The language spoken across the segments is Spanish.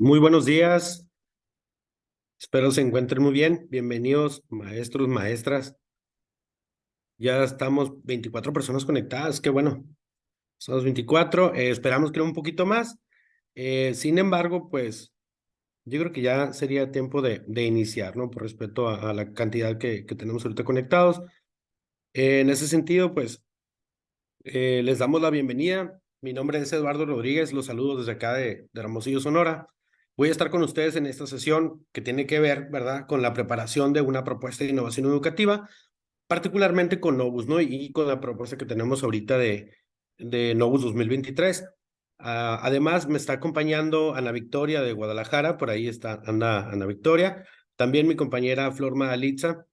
muy buenos días. Espero se encuentren muy bien. Bienvenidos, maestros, maestras. Ya estamos 24 personas conectadas, qué bueno. Somos 24, eh, esperamos que un poquito más. Eh, sin embargo, pues yo creo que ya sería tiempo de, de iniciar, ¿no? Por respeto a, la cantidad que, que, tenemos ahorita conectados. Eh, en ese sentido, pues, les damos la bienvenida. Mi nombre es Eduardo Rodríguez, los saludo desde acá de, de Hermosillo, Sonora. Voy a estar con ustedes en esta sesión que tiene que ver, ¿verdad?, con la preparación de una propuesta de innovación educativa, particularmente con Novus, ¿no? Y con la propuesta que tenemos ahorita de, de Novus 2023. Ah, además, me está acompañando Ana Victoria de Guadalajara, por ahí está anda Ana Victoria. También mi compañera Flor Madalitza,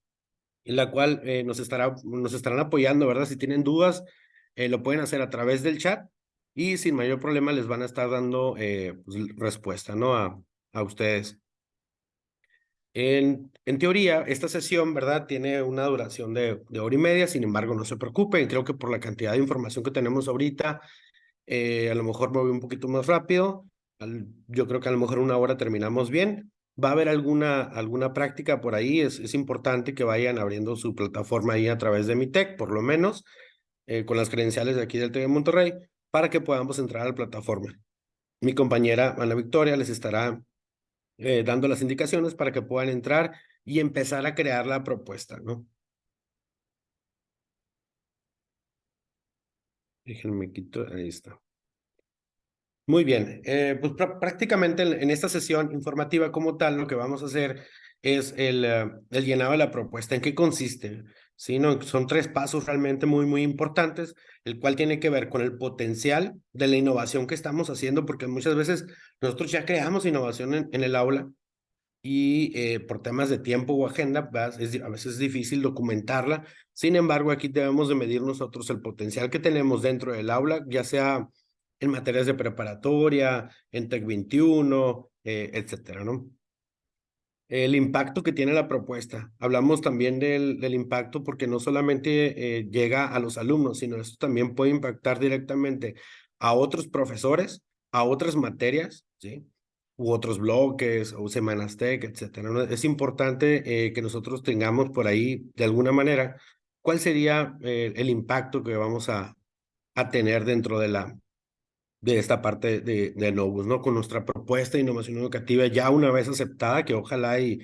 en la cual eh, nos, estará, nos estarán apoyando, ¿verdad? Si tienen dudas, eh, lo pueden hacer a través del chat y sin mayor problema les van a estar dando eh, pues, respuesta ¿no? a, a ustedes. En, en, teoría, esta sesión, ¿verdad? Tiene una duración de, de, hora y media, sin embargo, no se preocupen, creo que por la cantidad de información que tenemos ahorita, eh, a lo mejor me voy un poquito más rápido, yo creo que a lo mejor una hora terminamos bien. Va a haber alguna, alguna práctica por ahí, es, es importante que vayan abriendo su plataforma ahí a través de mi tech, por lo menos, eh, con las credenciales de aquí del TV Monterrey, para que podamos entrar a la plataforma. Mi compañera Ana Victoria les estará eh, dando las indicaciones para que puedan entrar y empezar a crear la propuesta, ¿no? Déjenme quito, ahí está. Muy bien, eh, pues prácticamente en, esta sesión informativa como tal, lo que vamos a hacer es el, eh, el llenado de la propuesta. ¿En qué consiste? ¿Sí? Son tres pasos realmente muy, muy importantes, el cual tiene que ver con el potencial de la innovación que estamos haciendo, porque muchas veces nosotros ya creamos innovación en, el aula y eh, por temas de tiempo o agenda, es, a veces es difícil documentarla. Sin embargo, aquí debemos de medir nosotros el potencial que tenemos dentro del aula, ya sea en materias de preparatoria, en TEC 21, eh, etcétera, ¿no? El impacto que tiene la propuesta. Hablamos también del, del impacto porque no solamente eh, llega a los alumnos, sino esto también puede impactar directamente a otros profesores, a otras materias, ¿sí? U otros bloques, o semanas tech, etcétera. Es importante eh, que nosotros tengamos por ahí, de alguna manera, cuál sería eh, el impacto que vamos a, a tener dentro de la, de esta parte de, de Novus, ¿no? Con nuestra propuesta de innovación educativa ya una vez aceptada, que ojalá y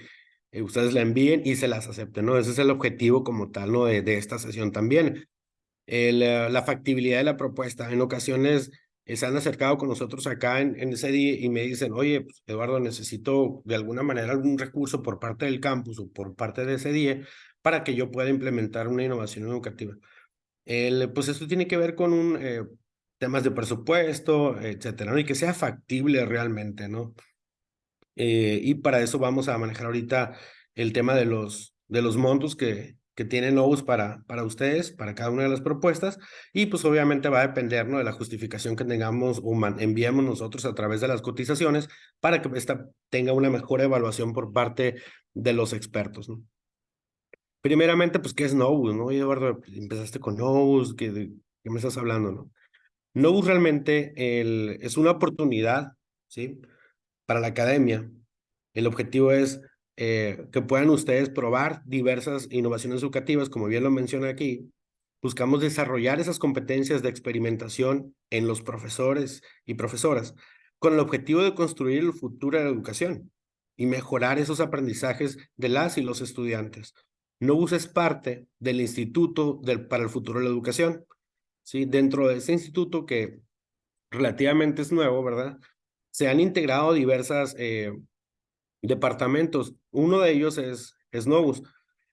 eh, ustedes la envíen y se las acepten, ¿no? Ese es el objetivo como tal, ¿no? De, de esta sesión también. El, eh, la factibilidad de la propuesta. En ocasiones eh, se han acercado con nosotros acá en, en ese día y me dicen, oye, pues, Eduardo, necesito de alguna manera algún recurso por parte del campus o por parte de ese día para que yo pueda implementar una innovación educativa. El, pues esto tiene que ver con un temas de presupuesto, etcétera. Y que sea factible realmente, ¿no? Eh, y para eso vamos a manejar ahorita el tema de los, de los montos que, que tienen Novus para, para ustedes, para cada una de las propuestas, y pues obviamente va a depender ¿no? de la justificación que tengamos o enviemos nosotros a través de las cotizaciones para que esta tenga una mejor evaluación por parte de los expertos. ¿no? Primeramente, pues, ¿qué es Novus? ¿no? Eduardo, empezaste con Novus, ¿qué, ¿qué me estás hablando? no Novus realmente es una oportunidad, ¿sí? Para la academia. El objetivo es eh, que puedan ustedes probar diversas innovaciones educativas, como bien lo menciona aquí. Buscamos desarrollar esas competencias de experimentación en los profesores y profesoras, con el objetivo de construir el futuro de la educación y mejorar esos aprendizajes de las y los estudiantes. Novus es parte del Instituto para el Futuro de la Educación, ¿sí? Dentro de ese instituto que relativamente es nuevo, ¿verdad? Se han integrado diversas eh, departamentos. Uno de ellos es, es Novus,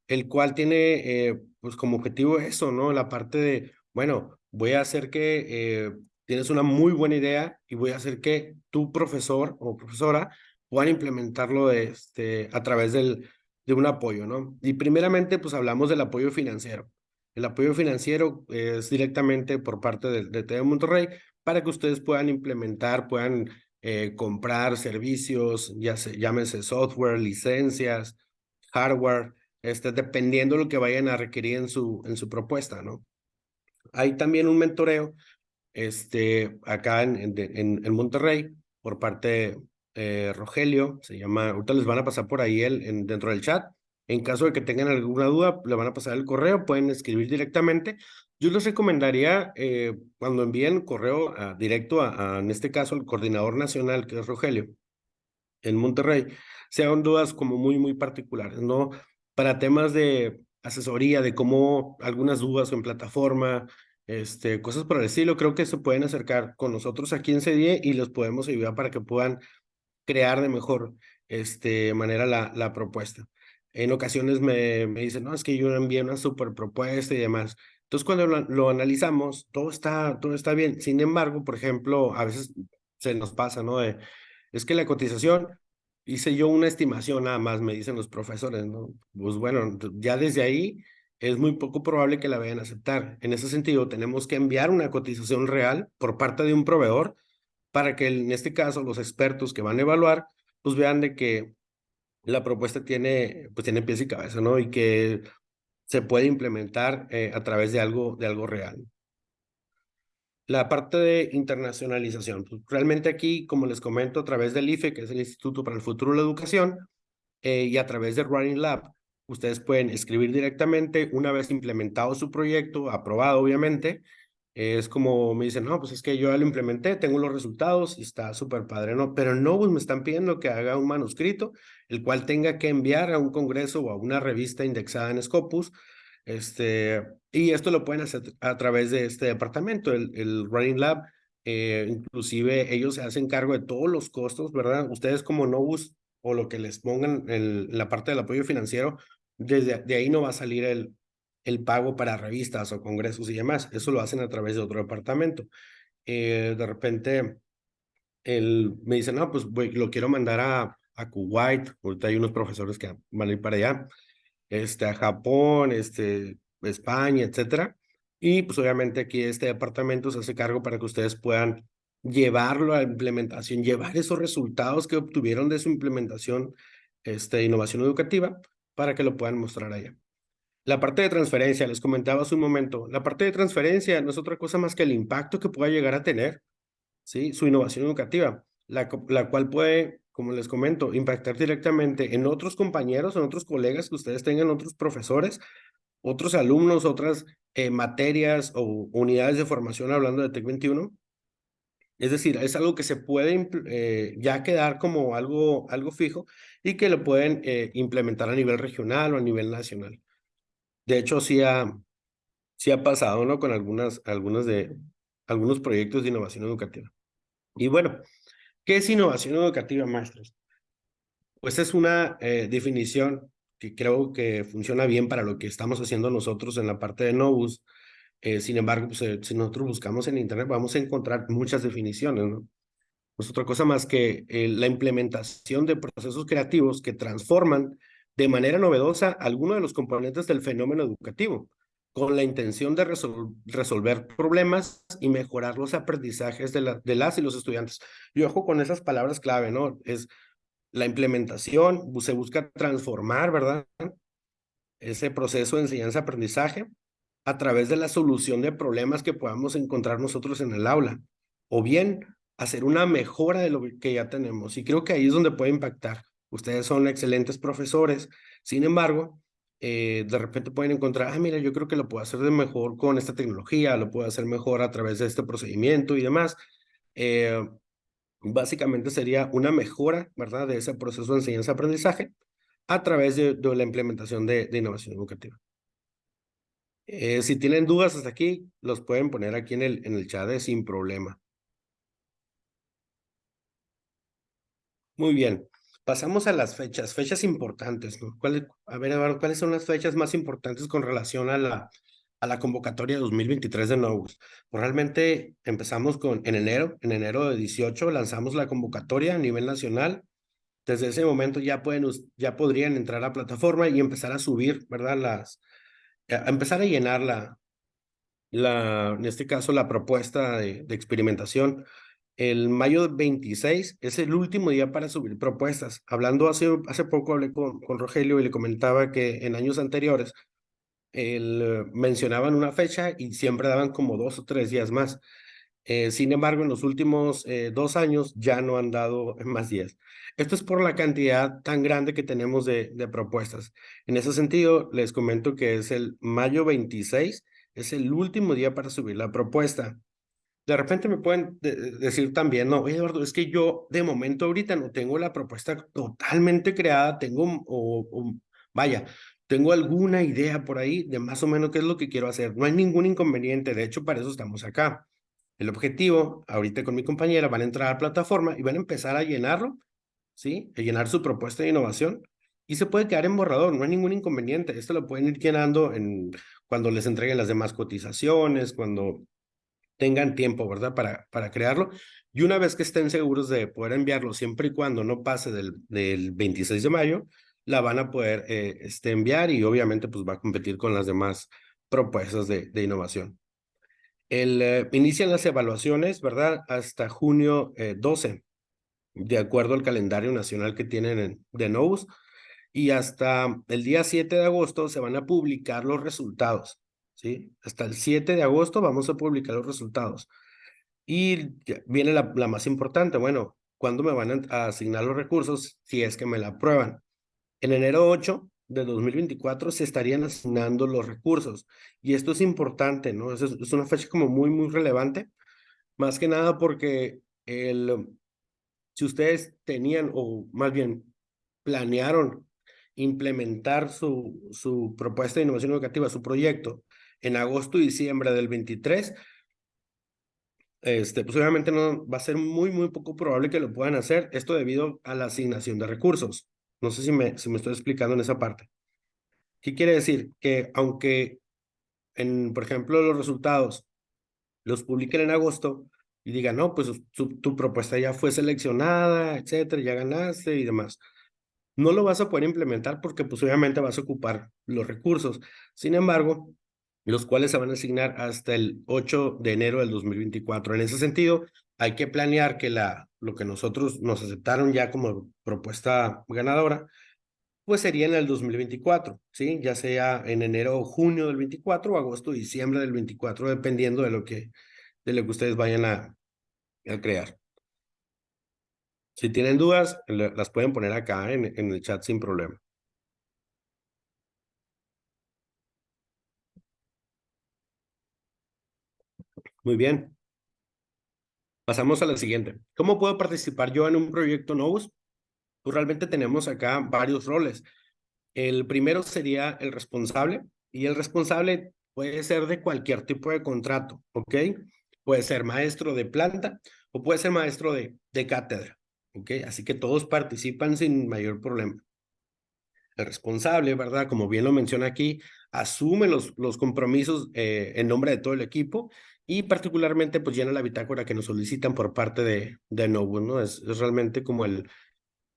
el cual tiene eh, pues como objetivo eso, ¿no? La parte de, bueno, voy a hacer que eh, tienes una muy buena idea y voy a hacer que tu profesor o profesora puedan implementarlo este, a través del, de un apoyo, ¿no? Y primeramente, pues hablamos del apoyo financiero. El apoyo financiero es directamente por parte de, de Monterrey para que ustedes puedan implementar, puedan eh, comprar servicios, ya se, llámese software, licencias, hardware, este, dependiendo de lo que vayan a requerir en su, en su propuesta, ¿no? Hay también un mentoreo este, acá en, en, en Monterrey por parte eh, Rogelio, se llama, ahorita les van a pasar por ahí el, en, dentro del chat. En caso de que tengan alguna duda, le van a pasar el correo, pueden escribir directamente. Yo les recomendaría, eh, cuando envíen correo directo a, en este caso, al coordinador nacional, que es Rogelio, en Monterrey, sean dudas como muy, muy particulares, ¿no? Para temas de asesoría, de cómo algunas dudas en plataforma, este, cosas por el estilo, creo que se pueden acercar con nosotros aquí en CDE y los podemos ayudar para que puedan crear de mejor este, manera la propuesta. En ocasiones me, me dicen, no, es que yo envié una super propuesta y demás. Entonces, cuando lo, lo, analizamos, todo está, todo está bien. Sin embargo, por ejemplo, a veces se nos pasa, ¿no? De, es que la cotización, hice yo una estimación nada más, me dicen los profesores, ¿no? Pues bueno, ya desde ahí es muy poco probable que la vayan a aceptar. En ese sentido, tenemos que enviar una cotización real por parte de un proveedor para que en este caso los expertos que van a evaluar, pues vean de que la propuesta tiene, pues tiene pies y cabeza, ¿no? Y que se puede implementar eh, a través de algo, de algo real. La parte de internacionalización. Pues realmente aquí, como les comento, a través del IFE, que es el Instituto para el Futuro de la Educación, eh, y a través de Running Lab, ustedes pueden escribir directamente una vez implementado su proyecto, aprobado obviamente, es como me dicen, no, pues es que yo lo implementé, tengo los resultados y está súper padre, ¿no? Pero no, pues me están pidiendo que haga un manuscrito, el cual tenga que enviar a un congreso o a una revista indexada en Scopus, este, y esto lo pueden hacer a través de este departamento, el, el Running Lab, eh, inclusive ellos se hacen cargo de todos los costos, ¿verdad? Ustedes como Novus o lo que les pongan en la parte del apoyo financiero, desde de ahí no va a salir el, el pago para revistas o congresos y demás. Eso lo hacen a través de otro departamento. Eh, de repente, me dicen, no, pues lo quiero mandar a, a Kuwait. Ahorita hay unos profesores que van a ir para allá. Este, a Japón, este, España, etcétera. Y pues obviamente aquí este departamento se hace cargo para que ustedes puedan llevarlo a implementación, llevar esos resultados que obtuvieron de su implementación, este, innovación educativa, para que lo puedan mostrar allá. La parte de transferencia, les comentaba hace un momento, la parte de transferencia no es otra cosa más que el impacto que pueda llegar a tener, ¿sí? Su innovación educativa, la, cual puede, como les comento, impactar directamente en otros compañeros, en otros colegas que ustedes tengan, otros profesores, otros alumnos, otras eh, materias o unidades de formación hablando de TEC 21. Es decir, es algo que se puede eh, ya quedar como algo, algo fijo y que lo pueden eh, implementar a nivel regional o a nivel nacional. De hecho, sí ha, sí ha pasado, ¿no? Con algunas, algunas de, algunos proyectos de innovación educativa. Y bueno, ¿qué es innovación educativa, maestros? Pues es una eh, definición que creo que funciona bien para lo que estamos haciendo nosotros en la parte de Novus. Eh, sin embargo, pues, eh, si nosotros buscamos en Internet, vamos a encontrar muchas definiciones, ¿no? Pues otra cosa más que la implementación de procesos creativos que transforman de manera novedosa algunos de los componentes del fenómeno educativo, con la intención de resolver problemas y mejorar los aprendizajes de, de las y los estudiantes. Y ojo con esas palabras clave, ¿no? Es la implementación, se busca transformar, ¿verdad? Ese proceso de enseñanza-aprendizaje a través de la solución de problemas que podamos encontrar nosotros en el aula, o bien hacer una mejora de lo que ya tenemos. Y creo que ahí es donde puede impactar. Ustedes son excelentes profesores, sin embargo, eh, de repente pueden encontrar, ah, mira, yo creo que lo puedo hacer de mejor con esta tecnología, lo puedo hacer mejor a través de este procedimiento y demás. Eh, básicamente sería una mejora, ¿verdad?, de ese proceso de enseñanza-aprendizaje a través de, la implementación de, innovación educativa. Eh, si tienen dudas hasta aquí, los pueden poner aquí en el, en el chat sin problema. Muy bien. Pasamos a las fechas, fechas importantes, ¿no? a ver, Eduardo, ¿cuáles son las fechas más importantes con relación a la, a la convocatoria 2023 de Novus? Pues realmente empezamos con, en enero, en enero de 18 lanzamos la convocatoria a nivel nacional. Desde ese momento ya, pueden, ya podrían entrar a la plataforma y empezar a subir, ¿verdad? Las, a empezar a llenar la, la, en este caso, la propuesta de, de experimentación el mayo 26 es el último día para subir propuestas. Hablando hace, hace poco hablé con, con Rogelio y le comentaba que en años anteriores eh, mencionaban una fecha y siempre daban como dos o tres días más. Eh, sin embargo, en los últimos eh, dos años ya no han dado más 10. Esto es por la cantidad tan grande que tenemos de, de propuestas. En ese sentido, les comento que es el mayo 26, es el último día para subir la propuesta. De repente me pueden decir también, no, Eduardo, es que yo de momento ahorita no tengo la propuesta totalmente creada, tengo, o, vaya, tengo alguna idea por ahí de más o menos qué es lo que quiero hacer. No hay ningún inconveniente, de hecho, para eso estamos acá. El objetivo, ahorita con mi compañera, van a entrar a la plataforma y van a empezar a llenarlo, ¿sí? A llenar su propuesta de innovación y se puede quedar en borrador, no hay ningún inconveniente. Esto lo pueden ir llenando en, cuando les entreguen las demás cotizaciones, cuando tengan tiempo, ¿verdad? Para, para crearlo. Y una vez que estén seguros de poder enviarlo, siempre y cuando no pase del, del 26 de mayo, la van a poder eh, este, enviar y obviamente pues va a competir con las demás propuestas de, de innovación. El, eh, inician las evaluaciones, ¿verdad? Hasta junio 12, eh, de acuerdo al calendario nacional que tienen de NOVUS. Y hasta el día 7 de agosto se van a publicar los resultados, Hasta el 7 de agosto vamos a publicar los resultados. Y viene la, la más importante, bueno, ¿cuándo me van a asignar los recursos si es que me la aprueban? En enero 8 de 2024 se estarían asignando los recursos. Y esto es importante, ¿no? Es, es una fecha como muy, muy relevante. Más que nada porque el, si ustedes tenían, o más bien planearon implementar su, su propuesta de innovación educativa, su proyecto, en agosto y diciembre del 23, este, pues obviamente no, va a ser muy, muy poco probable que lo puedan hacer, esto debido a la asignación de recursos. No sé si me, si me estoy explicando en esa parte. ¿Qué quiere decir? Que aunque, en, por ejemplo, los resultados los publiquen en agosto y digan, no, pues tu, propuesta ya fue seleccionada, etcétera, ya ganaste y demás. No lo vas a poder implementar porque pues obviamente vas a ocupar los recursos. Sin embargo, los cuales se van a asignar hasta el 8 de enero del 2024. En ese sentido, hay que planear que la, lo que nosotros nos aceptaron ya como propuesta ganadora, pues sería en el 2024, ¿sí? Ya sea en enero o junio del 24 o agosto diciembre del 24, dependiendo de lo que, de lo que ustedes vayan a, a crear. Si tienen dudas, las pueden poner acá en, en el chat sin problema. Muy bien. Pasamos a la siguiente. ¿Cómo puedo participar yo en un proyecto Novus? Pues realmente tenemos acá varios roles. El primero sería el responsable y el responsable puede ser de cualquier tipo de contrato, ¿ok? Puede ser maestro de planta o puede ser maestro de, de cátedra, ¿ok? Así que todos participan sin mayor problema. El responsable, ¿verdad? Como bien lo menciona aquí, asume los, los compromisos eh, en nombre de todo el equipo y particularmente pues llena la bitácora que nos solicitan por parte de, de Novo, ¿no? Es, es realmente como el,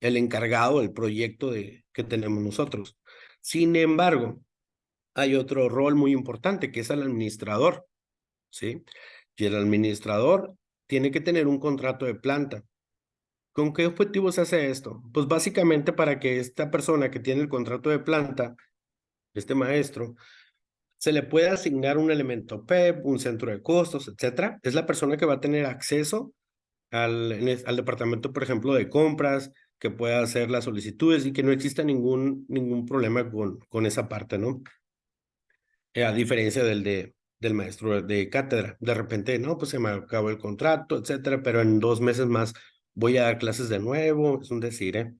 el encargado del proyecto de, que tenemos nosotros. Sin embargo, hay otro rol muy importante que es el administrador, ¿sí? Y el administrador tiene que tener un contrato de planta. ¿Con qué objetivo se hace esto? Pues básicamente para que esta persona que tiene el contrato de planta, este maestro, se le puede asignar un elemento PEP, un centro de costos, etcétera. Es la persona que va a tener acceso al, al departamento, por ejemplo, de compras, que pueda hacer las solicitudes y que no exista ningún, ningún problema con, con esa parte, ¿no? Eh, a diferencia del, de, del maestro de cátedra. De repente, no, pues se me acabó el contrato, etcétera, pero en dos meses más voy a dar clases de nuevo, es un decir, ¿eh?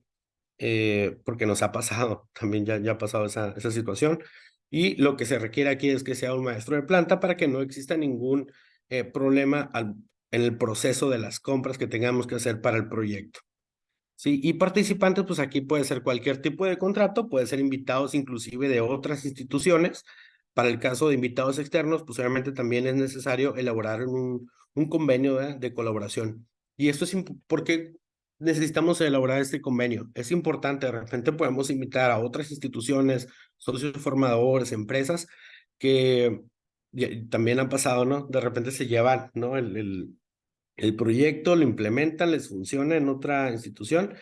eh porque nos ha pasado, también ya, ya ha pasado esa, esa situación. Y lo que se requiere aquí es que sea un maestro de planta para que no exista ningún eh, problema al, en el proceso de las compras que tengamos que hacer para el proyecto. Sí, y participantes, pues aquí puede ser cualquier tipo de contrato, puede ser invitados inclusive de otras instituciones. Para el caso de invitados externos, pues obviamente también es necesario elaborar un, un convenio de colaboración. Y esto es porque necesitamos elaborar este convenio. Es importante, de repente podemos invitar a otras instituciones, socios formadores, empresas, que también han pasado, ¿no? De repente se llevan, ¿no? El, el, proyecto, lo implementan, les funciona en otra institución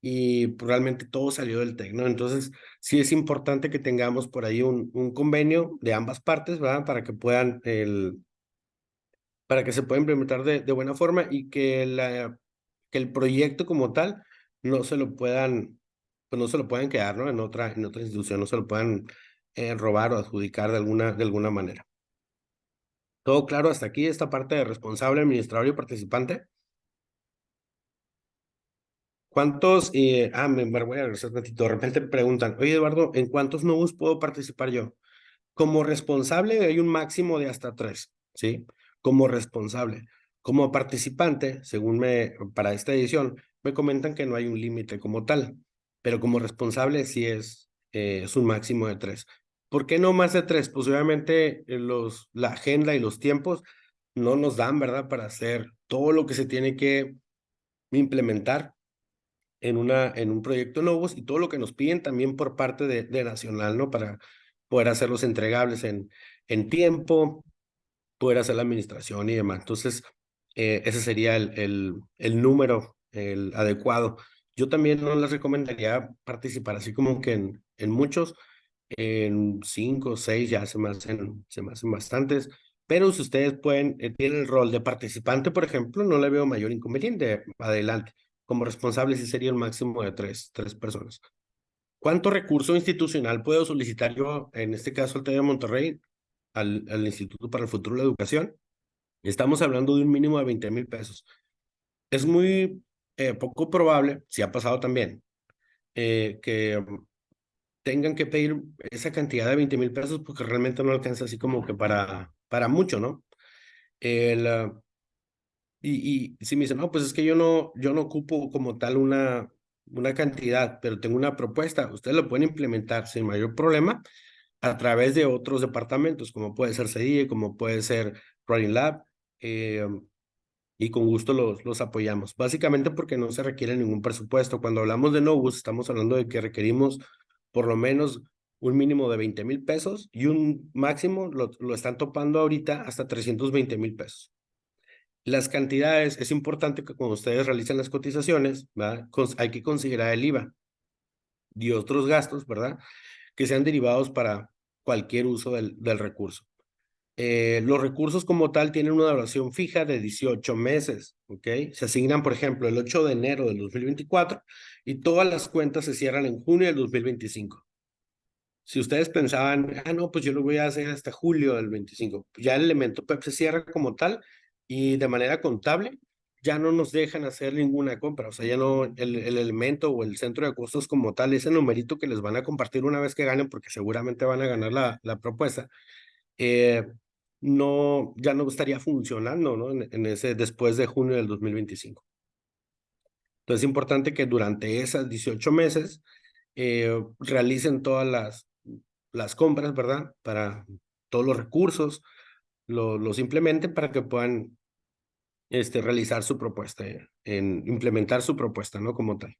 y realmente todo salió del TEC, ¿no? Entonces, sí es importante que tengamos por ahí un, un convenio de ambas partes, ¿verdad? Para que puedan el, para que se pueda implementar de, buena forma y que, el proyecto como tal no se lo puedan, pues no se lo puedan quedar. En otra, en otra institución, no se lo puedan eh, robar o adjudicar de alguna, de alguna manera. ¿Todo claro hasta aquí, esta parte de responsable, administrador y participante? ¿Cuántos, eh, ah, me, voy a regresar un ratito, de repente preguntan, oye Eduardo, ¿en cuántos nuevos puedo participar yo? Como responsable hay un máximo de hasta tres, ¿sí? Como responsable. Como participante, según me, para esta edición, me comentan que no hay un límite como tal, pero como responsable sí es, eh, es un máximo de tres. ¿Por qué no más de tres? Pues obviamente eh, los, la agenda y los tiempos no nos dan, ¿verdad? Para hacer todo lo que se tiene que implementar en, una, en un proyecto Novos y todo lo que nos piden también por parte de, de Nacional, ¿no? Para poder hacerlos entregables en, en tiempo, poder hacer la administración y demás. Entonces, eh, ese sería el, el, el número el adecuado. Yo también no les recomendaría participar así como que en, en muchos, en cinco o seis ya se me, hacen, se me hacen bastantes, pero si ustedes pueden, eh, tienen el rol de participante, por ejemplo, no le veo mayor inconveniente, adelante. Como responsable sí sería el máximo de tres, tres personas. ¿Cuánto recurso institucional puedo solicitar yo, en este caso al TED de Monterrey, al, al Instituto para el Futuro de la Educación? Estamos hablando de un mínimo de 20 mil pesos. Es muy eh, poco probable, si ha pasado también, eh, que tengan que pedir esa cantidad de 20 mil pesos porque realmente no alcanza así como que para, para mucho, ¿no? El, ah, y, y si me dicen, no, pues es que yo no, yo no ocupo como tal una, una cantidad, pero tengo una propuesta, ustedes lo pueden implementar sin mayor problema a través de otros departamentos, como puede ser CDI, como puede ser Running Lab, eh, y con gusto los, los apoyamos. Básicamente porque no se requiere ningún presupuesto. Cuando hablamos de Novus, estamos hablando de que requerimos por lo menos un mínimo de 20 mil pesos y un máximo lo, lo están topando ahorita hasta 320 mil pesos. Las cantidades, es importante que cuando ustedes realicen las cotizaciones, ¿verdad? hay que considerar el IVA y otros gastos, ¿verdad? Que sean derivados para cualquier uso del, recurso. Eh, los recursos como tal tienen una duración fija de 18 meses, ¿ok? Se asignan, por ejemplo, el 8 de enero del 2024 y todas las cuentas se cierran en junio del 2025. Si ustedes pensaban, ah, no, pues yo lo voy a hacer hasta julio del 25, ya el elemento PEP se cierra como tal y de manera contable ya no nos dejan hacer ninguna compra, o sea, ya no, el, el elemento o el centro de costos como tal, ese numerito que les van a compartir una vez que ganen, porque seguramente van a ganar la, la propuesta, eh, no, ya no estaría funcionando ¿no? En, ese, después de junio del 2025. Entonces es importante que durante esas 18 meses eh, realicen todas las, las compras, ¿verdad? Para todos los recursos, lo, los implementen para que puedan este, realizar su propuesta, en implementar su propuesta, ¿no? Como tal.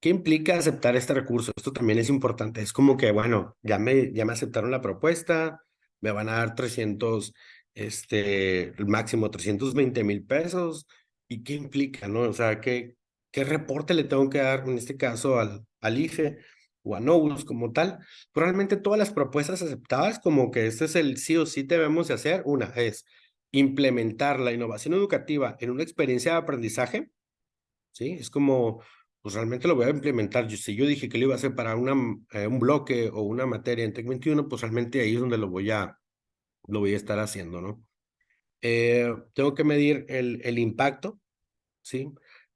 ¿Qué implica aceptar este recurso? Esto también es importante. Es como que, bueno, ya me, ya me aceptaron la propuesta, me van a dar 300, este, el máximo 320 mil pesos. ¿Y qué implica, no? O sea, ¿qué, qué reporte le tengo que dar, en este caso, al, al IFE o a Novus como tal? Probablemente todas las propuestas aceptadas, como que este es el sí o sí debemos de hacer. Una es implementar la innovación educativa en una experiencia de aprendizaje, ¿sí? Es como pues realmente lo voy a implementar. Si yo dije que lo iba a hacer para una, eh, un bloque o una materia en TEC 21, pues realmente ahí es donde lo voy a, lo voy a estar haciendo, ¿no? Eh, tengo que medir el, el impacto, ¿sí?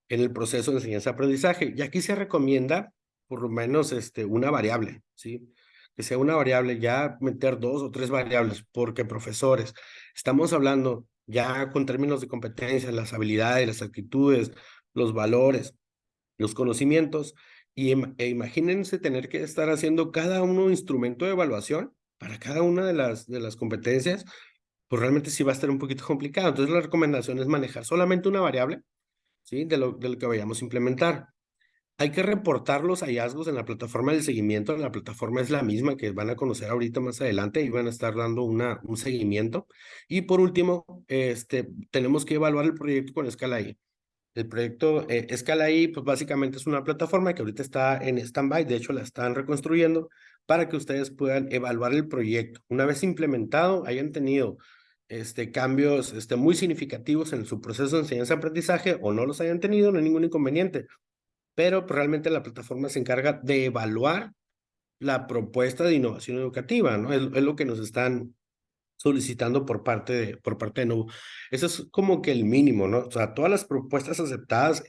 En el proceso de enseñanza-aprendizaje. Y aquí se recomienda por lo menos este, una variable, ¿sí? Que sea una variable, ya meter dos o tres variables, porque profesores, estamos hablando ya con términos de competencias, las habilidades, las actitudes, los valores, los conocimientos y e imagínense tener que estar haciendo cada uno instrumento de evaluación para cada una de las, de las competencias, pues realmente sí va a estar un poquito complicado. Entonces la recomendación es manejar solamente una variable, ¿sí? De lo, de lo que vayamos a implementar. Hay que reportar los hallazgos en la plataforma del seguimiento. La plataforma es la misma que van a conocer ahorita más adelante y van a estar dando una, un seguimiento. Y por último, este, tenemos que evaluar el proyecto con escala I. El proyecto eh, Escala I, pues básicamente es una plataforma que ahorita está en stand-by, de hecho la están reconstruyendo para que ustedes puedan evaluar el proyecto. Una vez implementado, hayan tenido este, cambios este, muy significativos en su proceso de enseñanza-aprendizaje o no los hayan tenido, no hay ningún inconveniente. Pero realmente la plataforma se encarga de evaluar la propuesta de innovación educativa, ¿no? Es, lo que nos están solicitando por parte de, por parte de. Eso es como que el mínimo, ¿no? O sea, todas las propuestas aceptadas,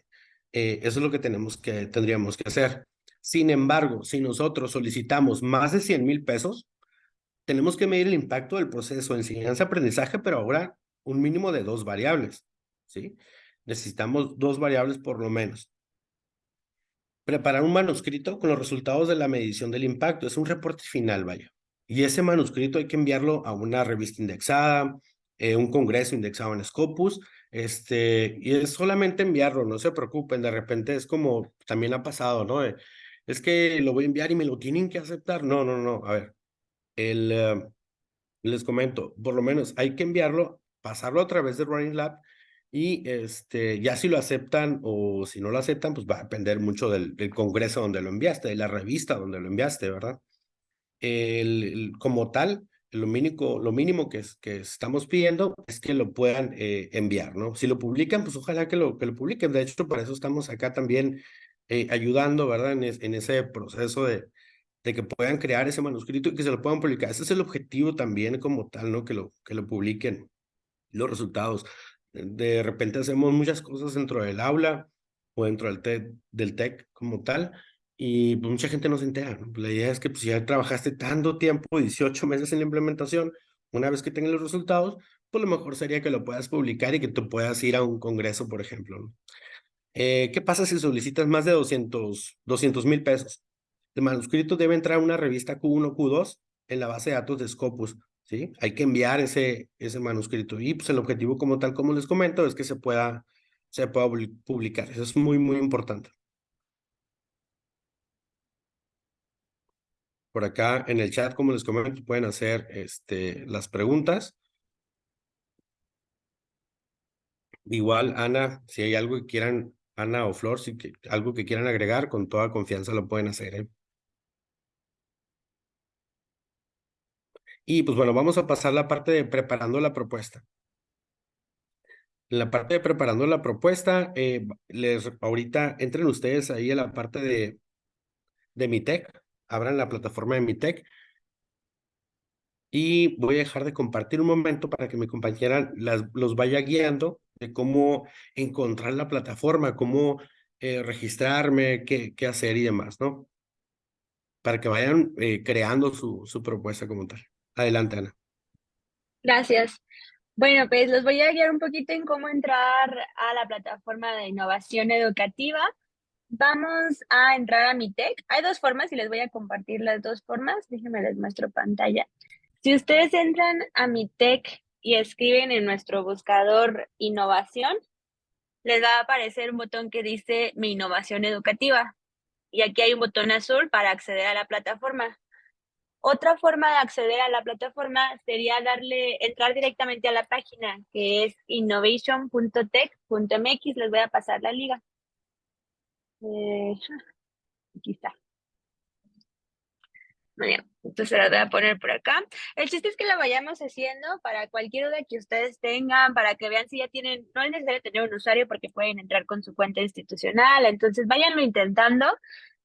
eh, eso es lo que tenemos que, tendríamos que hacer. Sin embargo, si nosotros solicitamos más de 100 mil pesos, tenemos que medir el impacto del proceso de enseñanza-aprendizaje, pero ahora un mínimo de dos variables, ¿sí? Necesitamos dos variables por lo menos. Preparar un manuscrito con los resultados de la medición del impacto. Es un reporte final, vaya. Y ese manuscrito hay que enviarlo a una revista indexada, eh, un congreso indexado en Scopus, este, y es solamente enviarlo, no se preocupen, de repente es como también ha pasado, ¿no? es que lo voy a enviar y me lo tienen que aceptar. No, no, no, a ver, el, eh, les comento, por lo menos hay que enviarlo, pasarlo a través de Running Lab y este, ya si lo aceptan o si no lo aceptan, pues va a depender mucho del, congreso donde lo enviaste, de la revista donde lo enviaste, ¿verdad? el, como tal, lo mínimo, lo mínimo que, es, que estamos pidiendo es que lo puedan eh, enviar, ¿no? Si lo publican, pues ojalá que lo, que lo publiquen. De hecho, para eso estamos acá también eh, ayudando, ¿verdad? En, en, ese proceso de, de que puedan crear ese manuscrito y que se lo puedan publicar. Ese es el objetivo también como tal, ¿no? Que lo, que lo publiquen los resultados. De repente hacemos muchas cosas dentro del aula o dentro del, del TEC como tal, y pues, mucha gente no se entera. La idea es que pues, si ya trabajaste tanto tiempo, 18 meses en la implementación, una vez que tengas los resultados, pues lo mejor sería que lo puedas publicar y que tú puedas ir a un congreso, por ejemplo. Eh, ¿Qué pasa si solicitas más de 200 mil pesos? El manuscrito debe entrar a una revista Q1, Q2 en la base de datos de Scopus. ¿Sí? Hay que enviar ese, ese manuscrito. Y pues el objetivo como tal, como les comento, es que se pueda, se pueda publicar. Eso es muy, muy importante. Por acá en el chat, como les comento, pueden hacer este, las preguntas. Igual, Ana, si hay algo que quieran, Ana o Flor, si que, algo que quieran agregar, con toda confianza lo pueden hacer. ¿eh? Y pues bueno, vamos a pasar la parte de preparando la propuesta. En la parte de preparando la propuesta, eh, les ahorita entren ustedes ahí a la parte de, de mi tech abran la plataforma de mi tech y voy a dejar de compartir un momento para que mi compañera los vaya guiando de cómo encontrar la plataforma, cómo eh, registrarme, qué, qué hacer y demás, ¿no? Para que vayan eh, creando su, su propuesta como tal. Adelante, Ana. Gracias. Bueno, pues los voy a guiar un poquito en cómo entrar a la plataforma de innovación educativa. Vamos a entrar a mi tech. Hay dos formas y les voy a compartir las dos formas. Déjenme les muestro pantalla. Si ustedes entran a mi tech y escriben en nuestro buscador innovación, les va a aparecer un botón que dice mi innovación educativa. Y aquí hay un botón azul para acceder a la plataforma. Otra forma de acceder a la plataforma sería darle, entrar directamente a la página que es innovation.tech.mx. Les voy a pasar la liga. Eh, aquí está. Muy bien, entonces la voy a poner por acá. El chiste es que la vayamos haciendo para cualquier duda que ustedes tengan, para que vean si ya tienen, no es necesario tener un usuario porque pueden entrar con su cuenta institucional, entonces váyanlo intentando.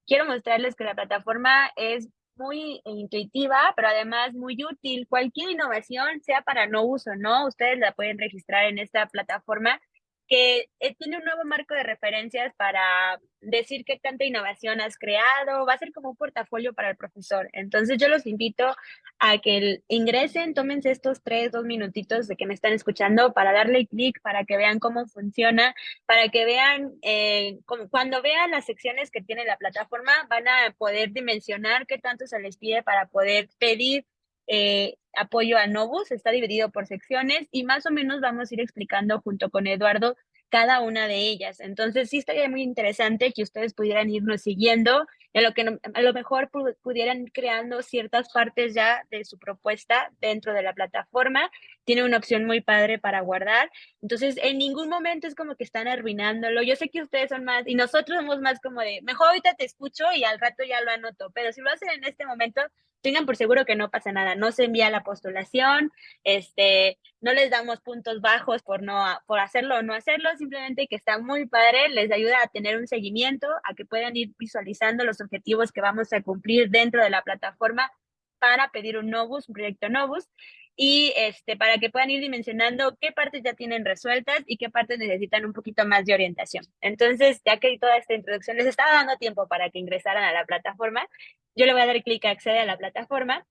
Quiero mostrarles que la plataforma es muy intuitiva, pero además muy útil. Cualquier innovación, sea para no uso, ¿no? Ustedes la pueden registrar en esta plataforma que eh, tiene un nuevo marco de referencias para decir qué tanta innovación has creado, va a ser como un portafolio para el profesor. Entonces yo los invito a que ingresen, tómense estos tres, dos minutitos de que me están escuchando para darle clic, para que vean cómo funciona, para que vean, eh, cuando vean las secciones que tiene la plataforma, van a poder dimensionar qué tanto se les pide para poder pedir eh, apoyo a Novus, está dividido por secciones y más o menos vamos a ir explicando junto con Eduardo cada una de ellas. Entonces sí estaría muy interesante que ustedes pudieran irnos siguiendo, a lo que a lo mejor pudieran creando ciertas partes ya de su propuesta dentro de la plataforma. Tiene una opción muy padre para guardar. Entonces en ningún momento es como que están arruinándolo. Yo sé que ustedes son más y nosotros somos más como de, mejor ahorita te escucho y al rato ya lo anoto, pero si lo hacen en este momento, tengan por seguro que no pasa nada, no se envía la postulación, este, no les damos puntos bajos por no por hacerlo o no hacerlo, simplemente que está muy padre, les ayuda a tener un seguimiento, a que puedan ir visualizando los objetivos que vamos a cumplir dentro de la plataforma para pedir un Novus, un proyecto Novus, y este, para que puedan ir dimensionando qué partes ya tienen resueltas y qué partes necesitan un poquito más de orientación. Entonces, ya que toda esta introducción les estaba dando tiempo para que ingresaran a la plataforma, yo le voy a dar clic a acceder a la plataforma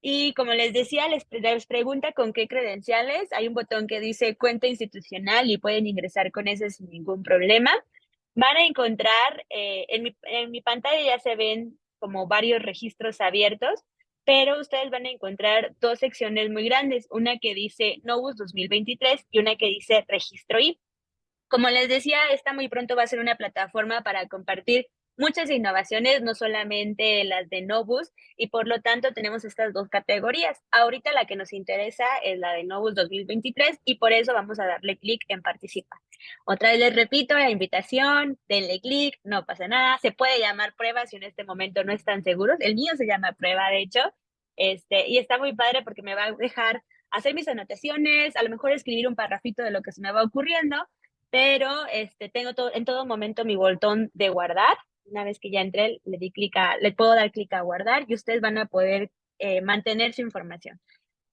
y como les decía, les, les, pregunta con qué credenciales. Hay un botón que dice cuenta institucional y pueden ingresar con ese sin ningún problema. Van a encontrar, eh, en, mi, en mi pantalla ya se ven como varios registros abiertos pero ustedes van a encontrar dos secciones muy grandes, una que dice Novus 2023 y una que dice Registro I. Como les decía, esta muy pronto va a ser una plataforma para compartir muchas innovaciones, no solamente las de Novus, y por lo tanto tenemos estas dos categorías. Ahorita la que nos interesa es la de Novus 2023 y por eso vamos a darle clic en participar. Otra vez les repito la invitación, denle clic, no pasa nada, se puede llamar prueba si en este momento no están seguros, el mío se llama prueba de hecho, este, y está muy padre porque me va a dejar hacer mis anotaciones, a lo mejor escribir un parrafito de lo que se me va ocurriendo, pero este, tengo todo, en todo momento mi botón de guardar. Una vez que ya entré, le, di clic le puedo dar clic a guardar y ustedes van a poder eh, mantener su información.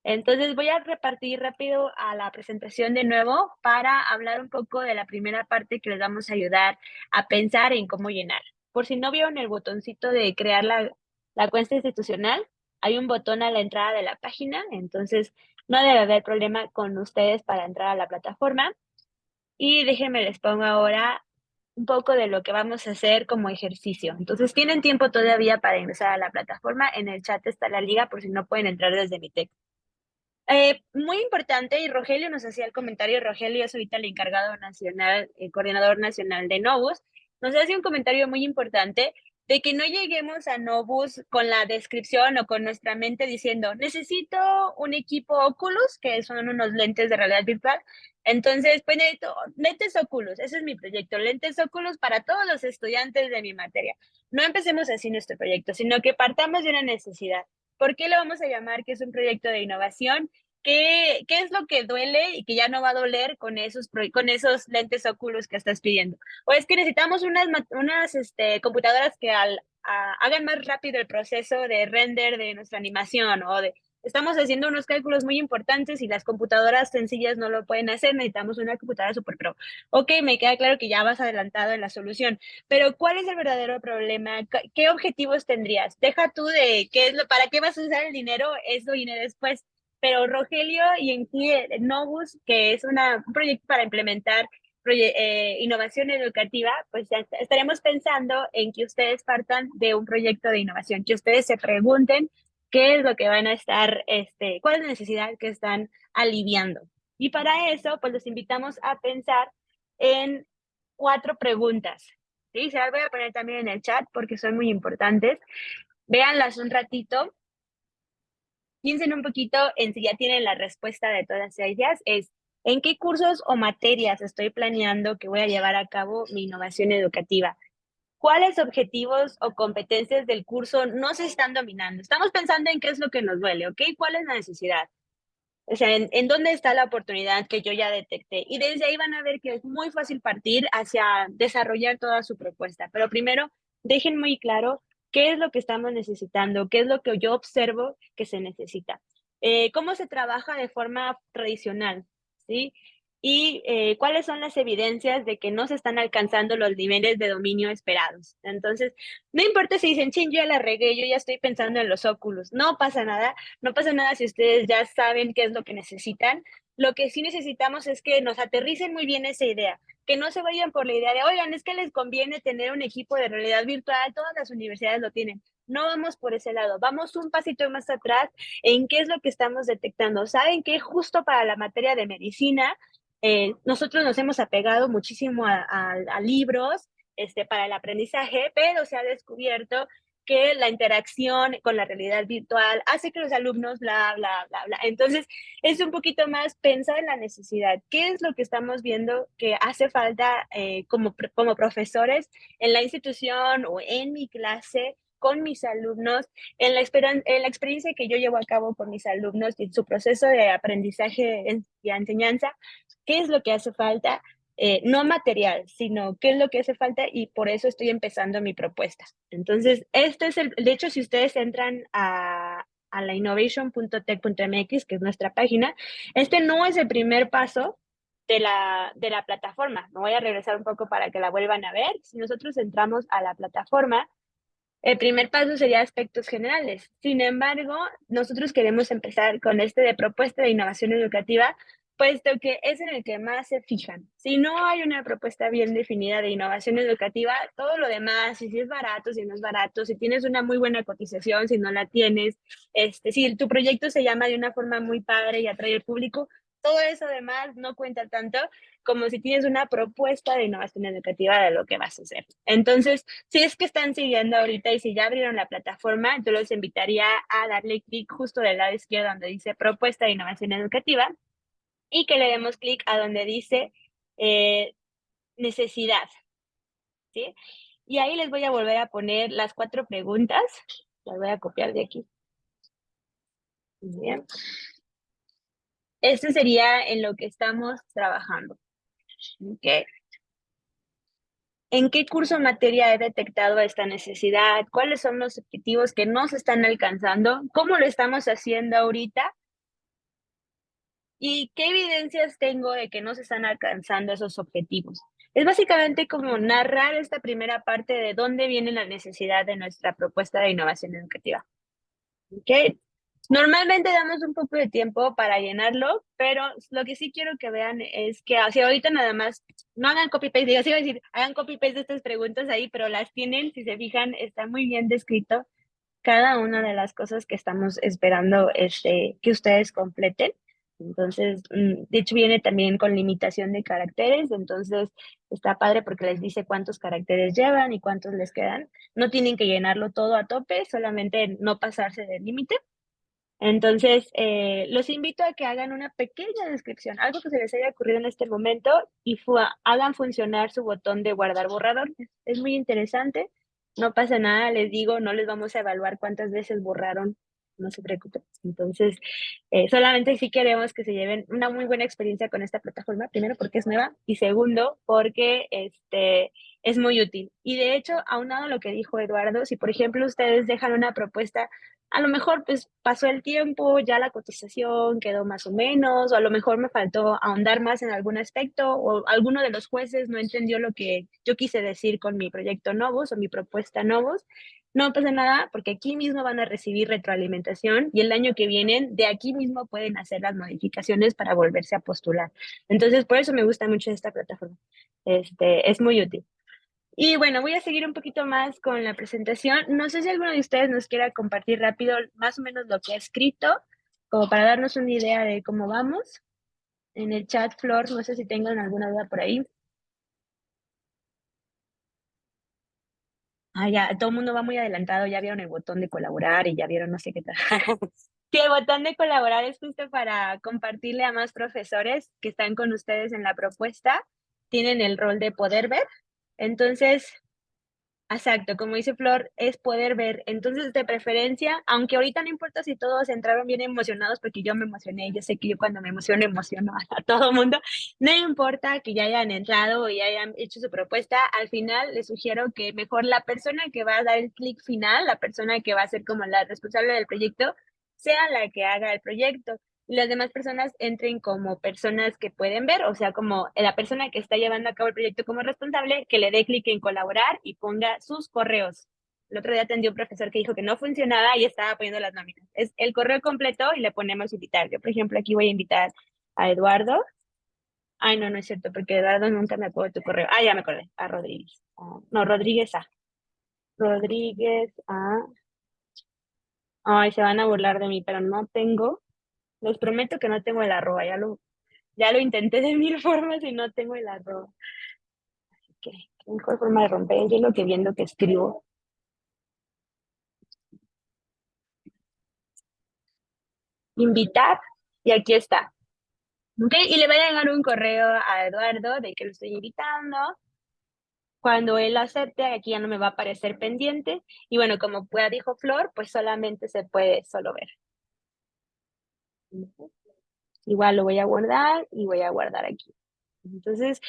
Entonces voy a repartir rápido a la presentación de nuevo para hablar un poco de la primera parte que les vamos a ayudar a pensar en cómo llenar. Por si no vieron el botoncito de crear la, la cuenta institucional, hay un botón a la entrada de la página, entonces no debe haber problema con ustedes para entrar a la plataforma. Y déjenme les pongo ahora un poco de lo que vamos a hacer como ejercicio. Entonces, tienen tiempo todavía para ingresar a la plataforma. En el chat está la liga por si no pueden entrar desde mi texto. Eh, muy importante, y Rogelio nos hacía el comentario, Rogelio es ahorita el encargado nacional, el coordinador nacional de Novus, nos hace un comentario muy importante de que no lleguemos a Novus con la descripción o con nuestra mente diciendo, necesito un equipo Oculus, que son unos lentes de realidad virtual. Entonces, pues necesito lentes Oculus, ese es mi proyecto, lentes Oculus para todos los estudiantes de mi materia. No empecemos así nuestro proyecto, sino que partamos de una necesidad. ¿Por qué lo vamos a llamar que es un proyecto de innovación? ¿Qué, ¿Qué, es lo que duele y que ya no va a doler con esos, con esos lentes óculos que estás pidiendo? O es que necesitamos unas, unas este, computadoras que al, hagan más rápido el proceso de render de nuestra animación o de... Estamos haciendo unos cálculos muy importantes y las computadoras sencillas no lo pueden hacer, necesitamos una computadora super pro. Ok, me queda claro que ya vas adelantado en la solución, pero ¿cuál es el verdadero problema? ¿Qué objetivos tendrías? Deja tú de qué es lo, para qué vas a usar el dinero, eso viene después pero Rogelio y en sí Novus, que es un proyecto para implementar eh, innovación educativa, pues ya estaremos pensando en que ustedes partan de un proyecto de innovación, que ustedes se pregunten qué es lo que van a estar, este, cuál es la necesidad que están aliviando. Y para eso, pues los invitamos a pensar en cuatro preguntas. ¿sí? Se las voy a poner también en el chat porque son muy importantes. Véanlas un ratito piensen un poquito en si ya tienen la respuesta de todas ellas, es en qué cursos o materias estoy planeando que voy a llevar a cabo mi innovación educativa. ¿Cuáles objetivos o competencias del curso no se están dominando? Estamos pensando en qué es lo que nos duele, ¿ok? ¿Cuál es la necesidad? O sea, en, en, dónde está la oportunidad que yo ya detecté. Y desde ahí van a ver que es muy fácil partir hacia desarrollar toda su propuesta. Pero primero, dejen muy claro qué es lo que estamos necesitando, qué es lo que yo observo que se necesita. Eh, ¿Cómo se trabaja de forma tradicional? ¿Sí? y eh, cuáles son las evidencias de que no se están alcanzando los niveles de dominio esperados. Entonces, no importa si dicen, ching, yo ya la regué, yo ya estoy pensando en los óculos, no pasa nada, no pasa nada si ustedes ya saben qué es lo que necesitan. Lo que sí necesitamos es que nos aterricen muy bien esa idea, que no se vayan por la idea de, oigan, es que les conviene tener un equipo de realidad virtual, todas las universidades lo tienen. No vamos por ese lado, vamos un pasito más atrás en qué es lo que estamos detectando. Saben que justo para la materia de medicina, eh, nosotros nos hemos apegado muchísimo a, a libros este, para el aprendizaje, pero se ha descubierto que la interacción con la realidad virtual hace que los alumnos bla, bla, bla, bla. Entonces, es un poquito más pensar en la necesidad. ¿Qué es lo que estamos viendo que hace falta eh, como, como profesores en la institución o en mi clase con mis alumnos, en la, en la experiencia que yo llevo a cabo con mis alumnos y en su proceso de aprendizaje y enseñanza, qué es lo que hace falta, eh, no material, sino qué es lo que hace falta y por eso estoy empezando mi propuesta. Entonces, esto es el, de hecho, si ustedes entran a, a la innovation.tech.mx, que es nuestra página, este no es el primer paso de la, de la plataforma. Me voy a regresar un poco para que la vuelvan a ver. Si nosotros entramos a la plataforma, el primer paso sería aspectos generales. Sin embargo, nosotros queremos empezar con este de propuesta de innovación educativa puesto que es en el que más se fijan. Si no hay una propuesta bien definida de innovación educativa, todo lo demás, si es barato, si no es barato, si tienes una muy buena cotización, si no la tienes, este, si tu proyecto se llama de una forma muy padre y atrae al público, todo eso además no cuenta tanto como si tienes una propuesta de innovación educativa de lo que vas a hacer. Entonces, si es que están siguiendo ahorita y si ya abrieron la plataforma, yo los invitaría a darle clic justo del lado izquierdo donde dice propuesta de innovación educativa y que le demos clic a donde dice eh, necesidad. ¿sí? Y ahí les voy a volver a poner las cuatro preguntas. Las voy a copiar de aquí. Bien. Este sería en lo que estamos trabajando. Okay. ¿En qué curso materia he detectado esta necesidad? ¿Cuáles son los objetivos que no se están alcanzando? ¿Cómo lo estamos haciendo ahorita? ¿Y qué evidencias tengo de que no se están alcanzando esos objetivos? Es básicamente como narrar esta primera parte de dónde viene la necesidad de nuestra propuesta de innovación educativa. ¿Okay? Normalmente damos un poco de tiempo para llenarlo, pero lo que sí quiero que vean es que hacia ahorita nada más no hagan copy-paste, digo, sí a decir, hagan copy-paste de estas preguntas ahí, pero las tienen, si se fijan, está muy bien descrito cada una de las cosas que estamos esperando este, que ustedes completen. Entonces, mm, de hecho viene también con limitación de caracteres, entonces está padre porque les dice cuántos caracteres llevan y cuántos les quedan. No tienen que llenarlo todo a tope, solamente no pasarse del límite. Entonces, eh, los invito a que hagan una pequeña descripción, algo que se les haya ocurrido en este momento y hagan funcionar su botón de guardar borrador. Es muy interesante, no pasa nada, les digo, no les vamos a evaluar cuántas veces borraron no se preocupen. Entonces, eh, solamente si queremos que se lleven una muy buena experiencia con esta plataforma, primero porque es nueva y segundo porque este, es muy útil. Y de hecho, aunado a lo que dijo Eduardo, si por ejemplo ustedes dejan una propuesta, a lo mejor pues pasó el tiempo, ya la cotización quedó más o menos, o a lo mejor me faltó ahondar más en algún aspecto, o alguno de los jueces no entendió lo que yo quise decir con mi proyecto Novos o mi propuesta Novos, no pasa nada porque aquí mismo van a recibir retroalimentación y el año que vienen de aquí mismo pueden hacer las modificaciones para volverse a postular. Entonces, por eso me gusta mucho esta plataforma. Este, es muy útil. Y bueno, voy a seguir un poquito más con la presentación. No sé si alguno de ustedes nos quiera compartir rápido más o menos lo que ha escrito, como para darnos una idea de cómo vamos. En el chat, Flor, no sé si tengan alguna duda por ahí. Ah, ya, todo el mundo va muy adelantado, ya vieron el botón de colaborar y ya vieron no sé qué tal. Sí, el botón de colaborar es justo para compartirle a más profesores que están con ustedes en la propuesta. Tienen el rol de poder ver. Entonces, Exacto, como dice Flor, es poder ver. Entonces, de preferencia, aunque ahorita no importa si todos entraron bien emocionados, porque yo me emocioné, yo sé que yo cuando me emociono, emociono a todo mundo, no importa que ya hayan entrado y hayan hecho su propuesta, al final les sugiero que mejor la persona que va a dar el clic final, la persona que va a ser como la responsable del proyecto, sea la que haga el proyecto las demás personas entren como personas que pueden ver, o sea, como la persona que está llevando a cabo el proyecto como responsable, que le dé clic en colaborar y ponga sus correos. El otro día atendió un profesor que dijo que no funcionaba y estaba poniendo las nóminas. Es el correo completo y le ponemos invitar. Yo, por ejemplo, aquí voy a invitar a Eduardo. Ay, no, no es cierto, porque Eduardo nunca me acuerdo tu correo. Ah, ya me acordé. A Rodríguez. Ah, no, Rodríguez A. Rodríguez A. Ay, se van a burlar de mí, pero no tengo les prometo que no tengo el arroba, ya lo, ya lo intenté de mil formas y no tengo el arroba. Así que, qué mejor forma de romper, yo lo que viendo que escribo. Invitar, y aquí está. ¿Ok? Y le voy a llegar un correo a Eduardo de que lo estoy invitando. Cuando él acepte, aquí ya no me va a aparecer pendiente. Y bueno, como ya dijo Flor, pues solamente se puede solo ver. Igual lo voy a guardar y voy a guardar aquí. Entonces,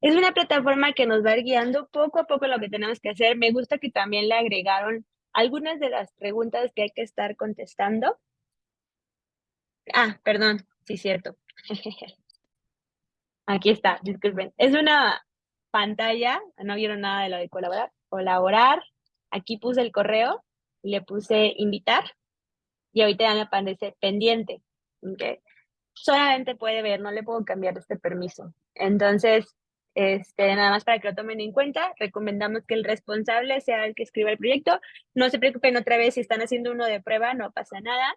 es una plataforma que nos va guiando poco a poco lo que tenemos que hacer. Me gusta que también le agregaron algunas de las preguntas que hay que estar contestando. Ah, perdón, sí, cierto. Aquí está, disculpen. Es una pantalla, no vieron nada de lo de colaborar. Colaborar, aquí puse el correo, le puse invitar y ahorita ya me aparece pendiente. ¿Okay? Solamente puede ver, no le puedo cambiar este permiso. Entonces, este, nada más para que lo tomen en cuenta, recomendamos que el responsable sea el que escriba el proyecto. No se preocupen otra vez si están haciendo uno de prueba, no pasa nada.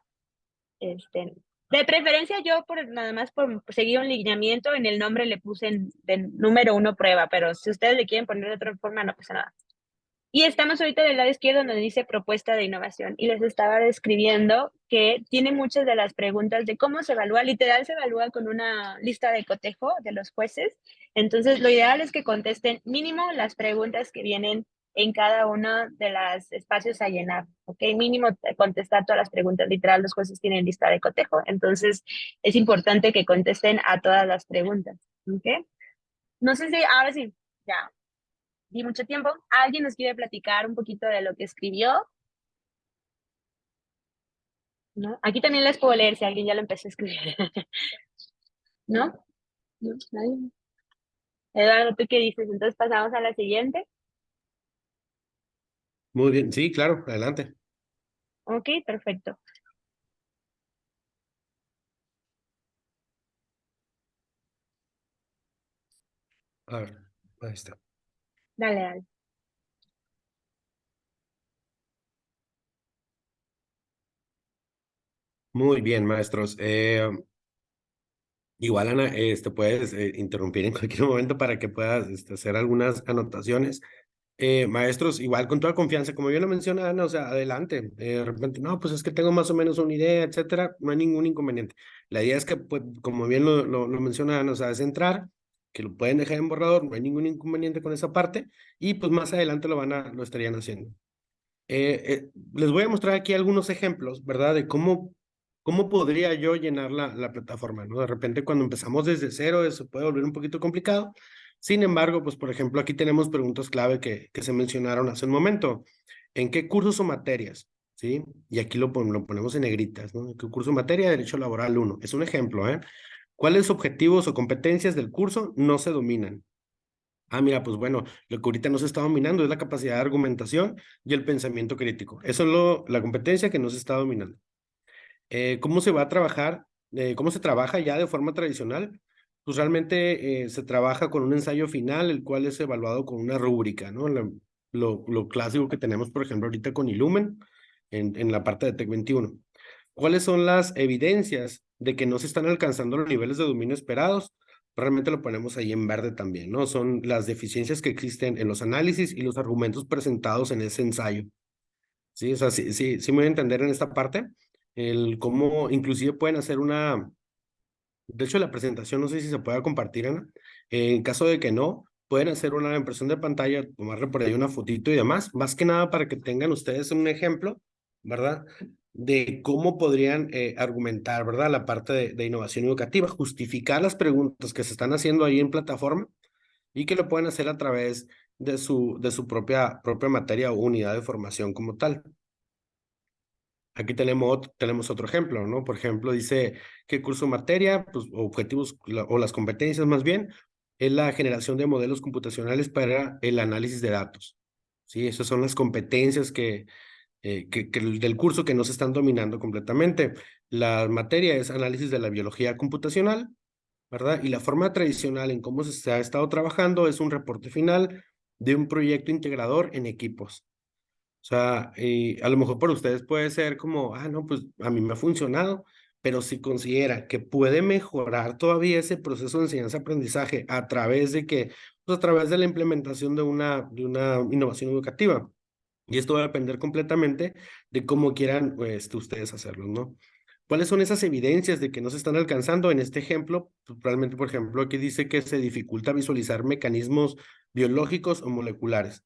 Este, de preferencia yo por nada más por seguir un lineamiento en el nombre le puse de número uno prueba, pero si ustedes le quieren poner de otra forma no pasa nada. Y estamos ahorita del lado izquierdo donde dice propuesta de innovación y les estaba describiendo que tiene muchas de las preguntas de cómo se evalúa, literal se evalúa con una lista de cotejo de los jueces. Entonces lo ideal es que contesten mínimo las preguntas que vienen en cada uno de los espacios a llenar, ¿ok? Mínimo contestar todas las preguntas, literal, los jueces tienen lista de cotejo, entonces es importante que contesten a todas las preguntas, ¿ok? No sé si, ahora sí, ya, di mucho tiempo. ¿Alguien nos quiere platicar un poquito de lo que escribió? ¿No? Aquí también les puedo leer si alguien ya lo empezó a escribir. ¿No? ¿No? ¿Nadie? Eduardo, ¿tú qué dices? Entonces pasamos a la siguiente. Muy bien, sí, claro, adelante. Ok, perfecto. A ver, ahí está. Dale, dale. Muy bien, maestros. Eh, igual, Ana, este, puedes eh, interrumpir en cualquier momento para que puedas este, hacer algunas anotaciones. Eh, maestros, igual con toda confianza, como bien lo menciona Ana, o sea, adelante. de repente, no, pues es que tengo más o menos una idea, etcétera, no hay ningún inconveniente. La idea es que, pues, como bien lo, lo, lo menciona Ana, o sea, es entrar, que lo pueden dejar en borrador, no hay ningún inconveniente con esa parte, y pues más adelante lo van a, lo estarían haciendo. Eh, eh, les voy a mostrar aquí algunos ejemplos, ¿verdad? De cómo, cómo podría yo llenar la, la plataforma, ¿no? De repente cuando empezamos desde cero eso puede volver un poquito complicado, sin embargo, pues por ejemplo aquí tenemos preguntas clave que, que se mencionaron hace un momento. ¿En qué cursos o materias? ¿Sí? Y aquí lo, lo ponemos en negritas, ¿no? ¿Qué curso o materia? Derecho laboral 1. Es un ejemplo, ¿eh? ¿Cuáles objetivos o competencias del curso no se dominan? Ah, mira, pues bueno, lo que ahorita no se está dominando es la capacidad de argumentación y el pensamiento crítico. Eso es la competencia que no se está dominando. Eh, ¿Cómo se va a trabajar? Eh, ¿Cómo se trabaja ya de forma tradicional? Pues realmente eh, se trabaja con un ensayo final, el cual es evaluado con una rúbrica, ¿no? lo, clásico que tenemos, por ejemplo, ahorita con Illumen, en, en la parte de TEC 21. ¿Cuáles son las evidencias de que no se están alcanzando los niveles de dominio esperados? Realmente lo ponemos ahí en verde también, ¿no? Son las deficiencias que existen en los análisis y los argumentos presentados en ese ensayo. Sí, o sea, sí, sí, sí me voy a entender en esta parte, el cómo inclusive pueden hacer una, de hecho la presentación no sé si se puede compartir, Ana, en caso de que no, pueden hacer una impresión de pantalla, tomarle por ahí una fotito y demás, más que nada para que tengan ustedes un ejemplo, ¿verdad? De cómo podrían eh, argumentar, ¿verdad? La parte de, innovación educativa, justificar las preguntas que se están haciendo ahí en plataforma y que lo pueden hacer a través de su, de su propia, propia materia o unidad de formación como tal. Aquí tenemos, tenemos otro ejemplo, ¿no? Por ejemplo, dice que curso materia, pues objetivos o las competencias más bien, es la generación de modelos computacionales para el análisis de datos. Sí, esas son las competencias que, eh, que, del curso que no se están dominando completamente. La materia es análisis de la biología computacional, ¿verdad? Y la forma tradicional en cómo se ha estado trabajando es un reporte final de un proyecto integrador en equipos. O sea, a lo mejor para ustedes puede ser como, ah, no, pues a mí me ha funcionado, pero si considera que puede mejorar todavía ese proceso de enseñanza-aprendizaje a través de que, pues a través de la implementación de una, de una innovación educativa, y esto va a depender completamente de cómo quieran pues, ustedes hacerlo, ¿no? ¿Cuáles son esas evidencias de que no se están alcanzando? En este ejemplo, pues, realmente, por ejemplo, aquí dice que se dificulta visualizar mecanismos biológicos o moleculares.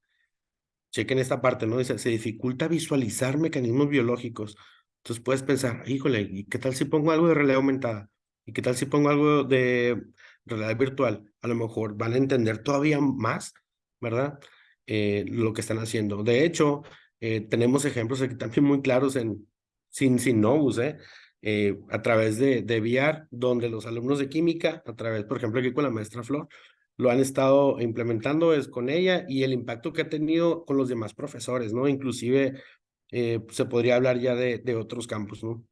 Chequen esta parte, ¿no? Dice, se dificulta visualizar mecanismos biológicos. Entonces puedes pensar, híjole, ¿y qué tal si pongo algo de realidad aumentada? ¿Y qué tal si pongo algo de realidad virtual? A lo mejor van a entender todavía más, ¿verdad? Eh, lo que están haciendo. De hecho, eh, tenemos ejemplos aquí también muy claros en sin, sin Novus, ¿eh? a través de, de donde los alumnos de química, a través, por ejemplo, aquí con la maestra Flor, lo han estado implementando es con ella y el impacto que ha tenido con los demás profesores, ¿no? Inclusive se podría hablar ya de, de otros campos, ¿no?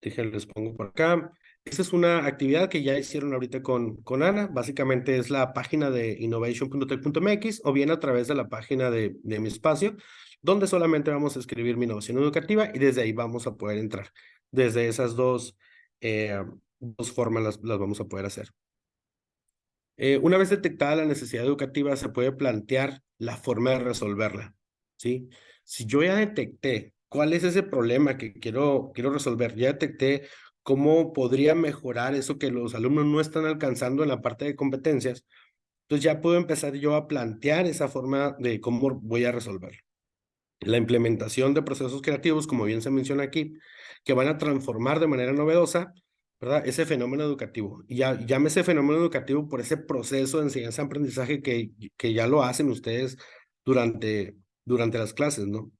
les pongo por acá. Esta es una actividad que ya hicieron ahorita con, con Ana. Básicamente es la página de innovation.tech.mx o bien a través de la página de, de mi espacio, donde solamente vamos a escribir mi innovación educativa y desde ahí vamos a poder entrar. Desde esas dos, eh, dos formas las, las vamos a poder hacer. Eh, una vez detectada la necesidad educativa, se puede plantear la forma de resolverla. ¿sí? Si yo ya detecté cuál es ese problema que quiero, quiero resolver, ya detecté cómo podría mejorar eso que los alumnos no están alcanzando en la parte de competencias, entonces ya puedo empezar yo a plantear esa forma de cómo voy a resolverlo. La implementación de procesos creativos, como bien se menciona aquí, que van a transformar de manera novedosa ¿verdad? ese fenómeno educativo. Y ya, ese fenómeno educativo por ese proceso de enseñanza-aprendizaje que, que ya lo hacen ustedes durante, durante las clases, ¿no?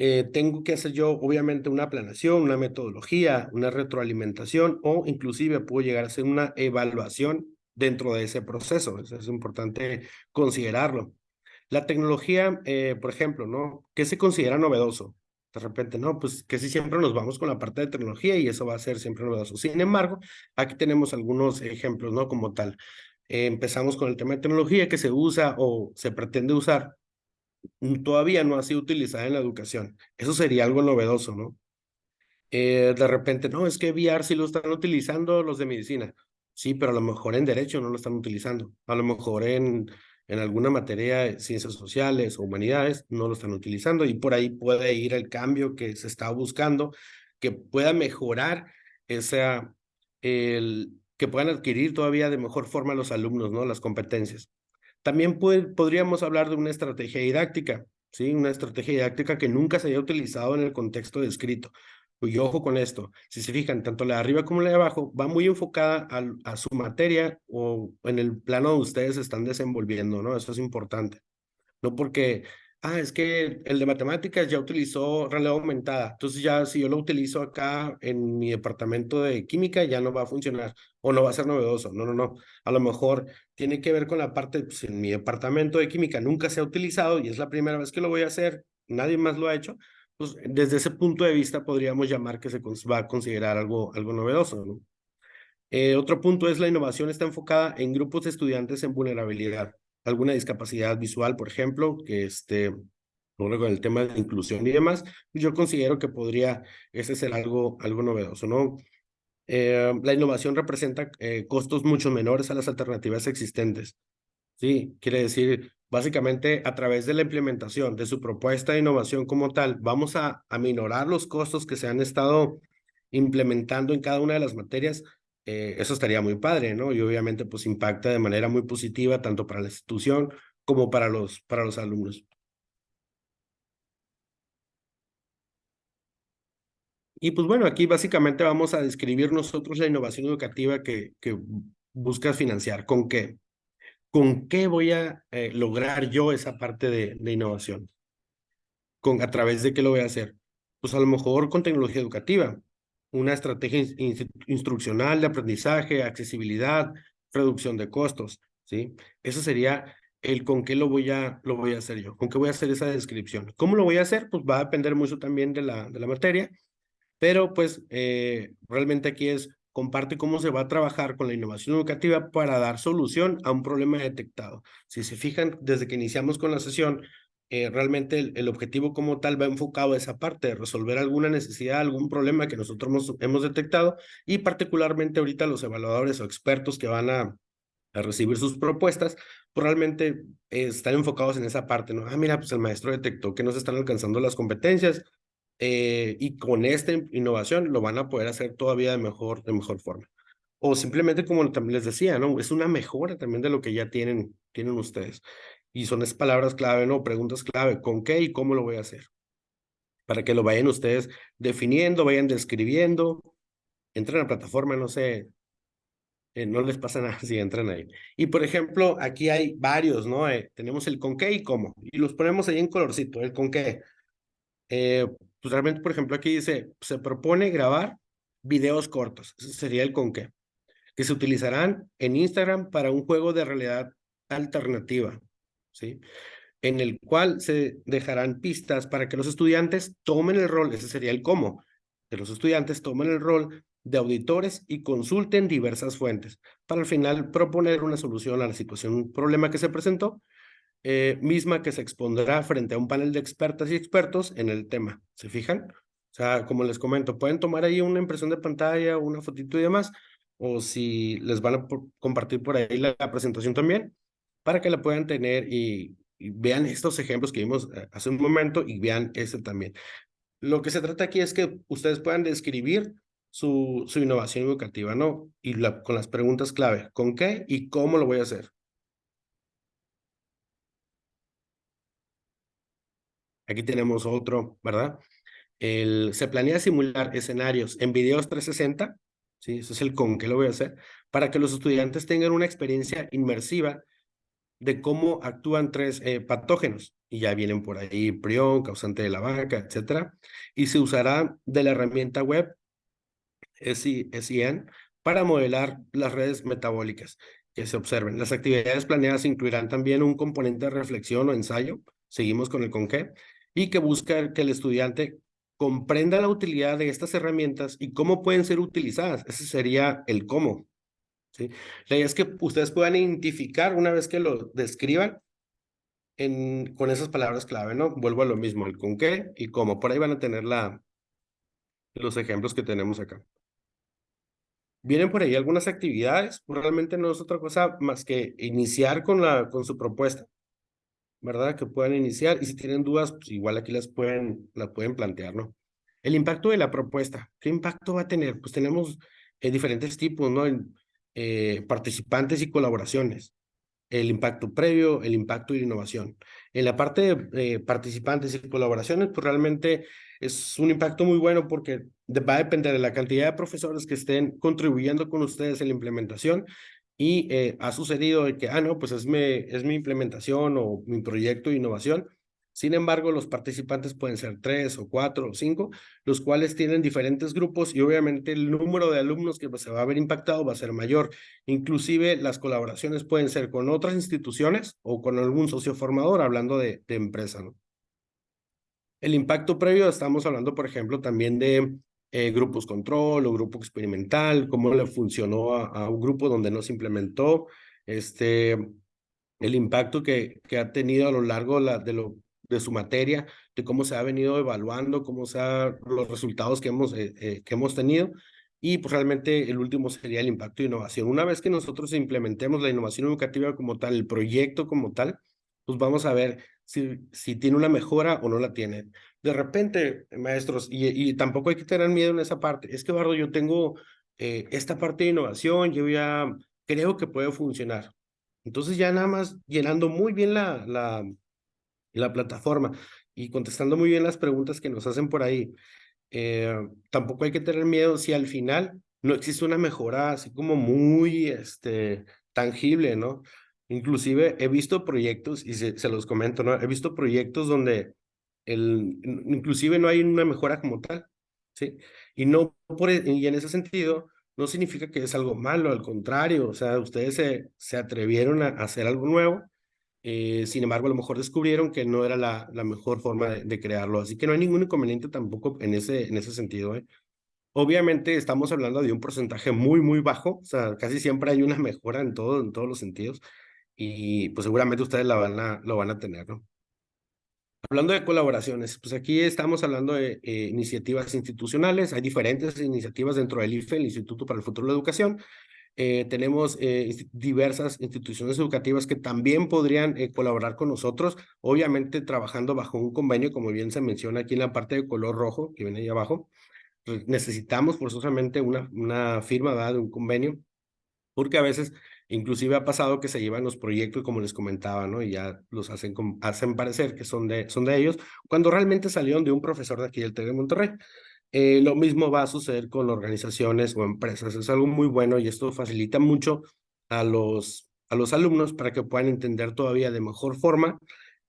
Eh, tengo que hacer yo, obviamente, una planeación, una metodología, una retroalimentación o inclusive puedo llegar a hacer una evaluación dentro de ese proceso. Eso es importante considerarlo. La tecnología, eh, por ejemplo, ¿no? ¿Qué se considera novedoso? De repente, no, pues que si siempre nos vamos con la parte de tecnología y eso va a ser siempre novedoso. Sin embargo, aquí tenemos algunos ejemplos, ¿no? Como tal. Eh, empezamos con el tema de tecnología que se usa o se pretende usar todavía no ha sido utilizada en la educación. Eso sería algo novedoso, ¿no? Eh, de repente, no, es que VR sí lo están utilizando los de medicina. Sí, pero a lo mejor en derecho no lo están utilizando. A lo mejor en, en alguna materia de ciencias sociales o humanidades no lo están utilizando y por ahí puede ir el cambio que se está buscando, que pueda mejorar esa, el, que puedan adquirir todavía de mejor forma los alumnos, ¿no? Las competencias. También podríamos hablar de una estrategia didáctica, ¿sí? Una estrategia didáctica que nunca se haya utilizado en el contexto descrito. Y ojo con esto, si se fijan, tanto la de arriba como la de abajo va muy enfocada a, su materia o en el plano donde ustedes están desenvolviendo, ¿no? Eso es importante. No porque ah, es que el de matemáticas ya utilizó realidad aumentada, entonces ya si yo lo utilizo acá en mi departamento de química ya no va a funcionar o no va a ser novedoso. No, no, no. A lo mejor tiene que ver con la parte, pues en mi departamento de química nunca se ha utilizado y es la primera vez que lo voy a hacer, nadie más lo ha hecho. Pues desde ese punto de vista podríamos llamar que se va a considerar algo, algo novedoso, ¿no? Eh, otro punto es la innovación está enfocada en grupos de estudiantes en vulnerabilidad alguna discapacidad visual, por ejemplo, que esté con el tema de inclusión y demás, pues yo considero que podría ese ser algo, algo novedoso, ¿no? Eh, la innovación representa eh, costos mucho menores a las alternativas existentes. Sí, quiere decir, básicamente a través de la implementación de su propuesta de innovación como tal, vamos a aminorar los costos que se han estado implementando en cada una de las materias eh, eso estaría muy padre, ¿no? Y obviamente pues impacta de manera muy positiva tanto para la institución como para los, para los alumnos. Y pues bueno, aquí básicamente vamos a describir nosotros la innovación educativa que, que buscas financiar. ¿Con qué? ¿Con qué voy a eh, lograr yo esa parte de, de innovación? ¿Con, ¿A través de qué lo voy a hacer? Pues a lo mejor con tecnología educativa una estrategia instruccional de aprendizaje, accesibilidad, reducción de costos, ¿sí? Eso sería el con qué lo voy a, lo voy a hacer yo, con qué voy a hacer esa descripción. ¿Cómo lo voy a hacer? Pues va a depender mucho también de la, de la materia, pero pues eh, realmente aquí es comparte cómo se va a trabajar con la innovación educativa para dar solución a un problema detectado. Si se fijan, desde que iniciamos con la sesión, eh, realmente el, objetivo como tal va enfocado a esa parte, de resolver alguna necesidad, algún problema que nosotros hemos, detectado y particularmente ahorita los evaluadores o expertos que van a, a recibir sus propuestas, pues realmente eh, están enfocados en esa parte, ¿no? Ah, mira, pues el maestro detectó que no se están alcanzando las competencias eh, y con esta innovación lo van a poder hacer todavía de mejor, de mejor forma. o simplemente como también les decía, ¿no? Es una mejora también de lo que ya tienen, tienen ustedes. Y son palabras clave, ¿no? Preguntas clave, ¿con qué y cómo lo voy a hacer? Para que lo vayan ustedes definiendo, vayan describiendo, entren a la plataforma, no sé, eh, no les pasa nada si entran ahí. Y por ejemplo, aquí hay varios, ¿no? Eh, tenemos el con qué y cómo, y los ponemos ahí en colorcito, el con qué. Eh, pues realmente, por ejemplo, aquí dice, se propone grabar videos cortos, sería el con qué, que se utilizarán en Instagram para un juego de realidad alternativa, En el cual se dejarán pistas para que los estudiantes tomen el rol, ese sería el cómo, que los estudiantes tomen el rol de auditores y consulten diversas fuentes para al final proponer una solución a la situación, un problema que se presentó, eh, misma que se expondrá frente a un panel de expertas y expertos en el tema. ¿Se fijan? O sea, como les comento, pueden tomar ahí una impresión de pantalla, una fotito y demás, o si les van a compartir por ahí la, presentación también, para que la puedan tener y, vean estos ejemplos que vimos eh, hace un momento y vean este también. Lo que se trata aquí es que ustedes puedan describir su, su innovación educativa, ¿no? Y con las preguntas clave, ¿con qué y cómo lo voy a hacer? Aquí tenemos otro, ¿verdad? El, se planea simular escenarios en videos 360, ¿sí? Eso es el con qué lo voy a hacer, para que los estudiantes tengan una experiencia inmersiva de cómo actúan tres eh, patógenos. Y ya vienen por ahí prión, causante de la vaca, etcétera. Y se usará de la herramienta web SIN para modelar las redes metabólicas que se observen. Las actividades planeadas incluirán también un componente de reflexión o ensayo, seguimos con el con qué, y que busca que el estudiante comprenda la utilidad de estas herramientas y cómo pueden ser utilizadas. Ese sería el cómo. ¿Sí? La idea es que ustedes puedan identificar una vez que lo describan en, con esas palabras clave, ¿no? Vuelvo a lo mismo, el con qué y cómo. Por ahí van a tener la, los ejemplos que tenemos acá. Vienen por ahí algunas actividades, realmente no es otra cosa más que iniciar con, la, con su propuesta, ¿verdad? Que puedan iniciar y si tienen dudas, pues igual aquí las pueden, las pueden plantear, ¿no? El impacto de la propuesta, ¿qué impacto va a tener? Pues tenemos eh, diferentes tipos, ¿no? Eh, participantes y colaboraciones el impacto previo, el impacto y la innovación. En la parte de eh, participantes y colaboraciones, pues realmente es un impacto muy bueno porque va a depender de la cantidad de profesores que estén contribuyendo con ustedes en la implementación y eh, ha sucedido que, ah, no, pues es mi implementación o mi proyecto de innovación sin embargo, los participantes pueden ser tres o cuatro o cinco, los cuales tienen diferentes grupos y obviamente el número de alumnos que se va a ver impactado va a ser mayor. Inclusive las colaboraciones pueden ser con otras instituciones o con algún socio formador, hablando de, empresa. ¿no? El impacto previo, estamos hablando, por ejemplo, también de eh, grupos control o grupo experimental, cómo le funcionó a, un grupo donde no se implementó, este, el impacto que, que ha tenido a lo largo la, de lo de su materia, de cómo se ha venido evaluando, cómo se los resultados que hemos, eh, eh, que hemos tenido. Y pues realmente el último sería el impacto de innovación. Una vez que nosotros implementemos la innovación educativa como tal, el proyecto como tal, pues vamos a ver si, si tiene una mejora o no la tiene. De repente, maestros, y, tampoco hay que tener miedo en esa parte. Es que, Eduardo, yo tengo eh, esta parte de innovación, yo ya creo que puede funcionar. Entonces ya nada más llenando muy bien la, la plataforma y contestando muy bien las preguntas que nos hacen por ahí. Eh, tampoco hay que tener miedo si al final no existe una mejora así como muy este, tangible, ¿no? Inclusive he visto proyectos, y se, los comento, ¿no? He visto proyectos donde el, inclusive no hay una mejora como tal, ¿sí? Y, no por, e, y en ese sentido, no significa que es algo malo, al contrario, o sea, ustedes se, se atrevieron a hacer algo nuevo eh, sin embargo, a lo mejor descubrieron que no era la, la mejor forma de, crearlo. Así que no hay ningún inconveniente tampoco en ese, en ese sentido. ¿eh? Obviamente estamos hablando de un porcentaje muy, muy bajo. O sea, casi siempre hay una mejora en, todo, en todos los sentidos. Y pues seguramente ustedes la van a, lo van a tener, ¿no? Hablando de colaboraciones, pues aquí estamos hablando de eh, iniciativas institucionales. Hay diferentes iniciativas dentro del IFE, el Instituto para el Futuro de la Educación, eh, tenemos eh, diversas instituciones educativas que también podrían eh, colaborar con nosotros, obviamente trabajando bajo un convenio, como bien se menciona aquí en la parte de color rojo, que viene ahí abajo. Pues necesitamos forzosamente una, una firma de un convenio porque a veces inclusive ha pasado que se llevan los proyectos como les comentaba, ¿no? Y ya los hacen, hacen parecer que son de, son de ellos, cuando realmente salieron de un profesor de aquí del TEC de Monterrey. Eh, lo mismo va a suceder con organizaciones o empresas. Es algo muy bueno y esto facilita mucho a los, a los alumnos para que puedan entender todavía de mejor forma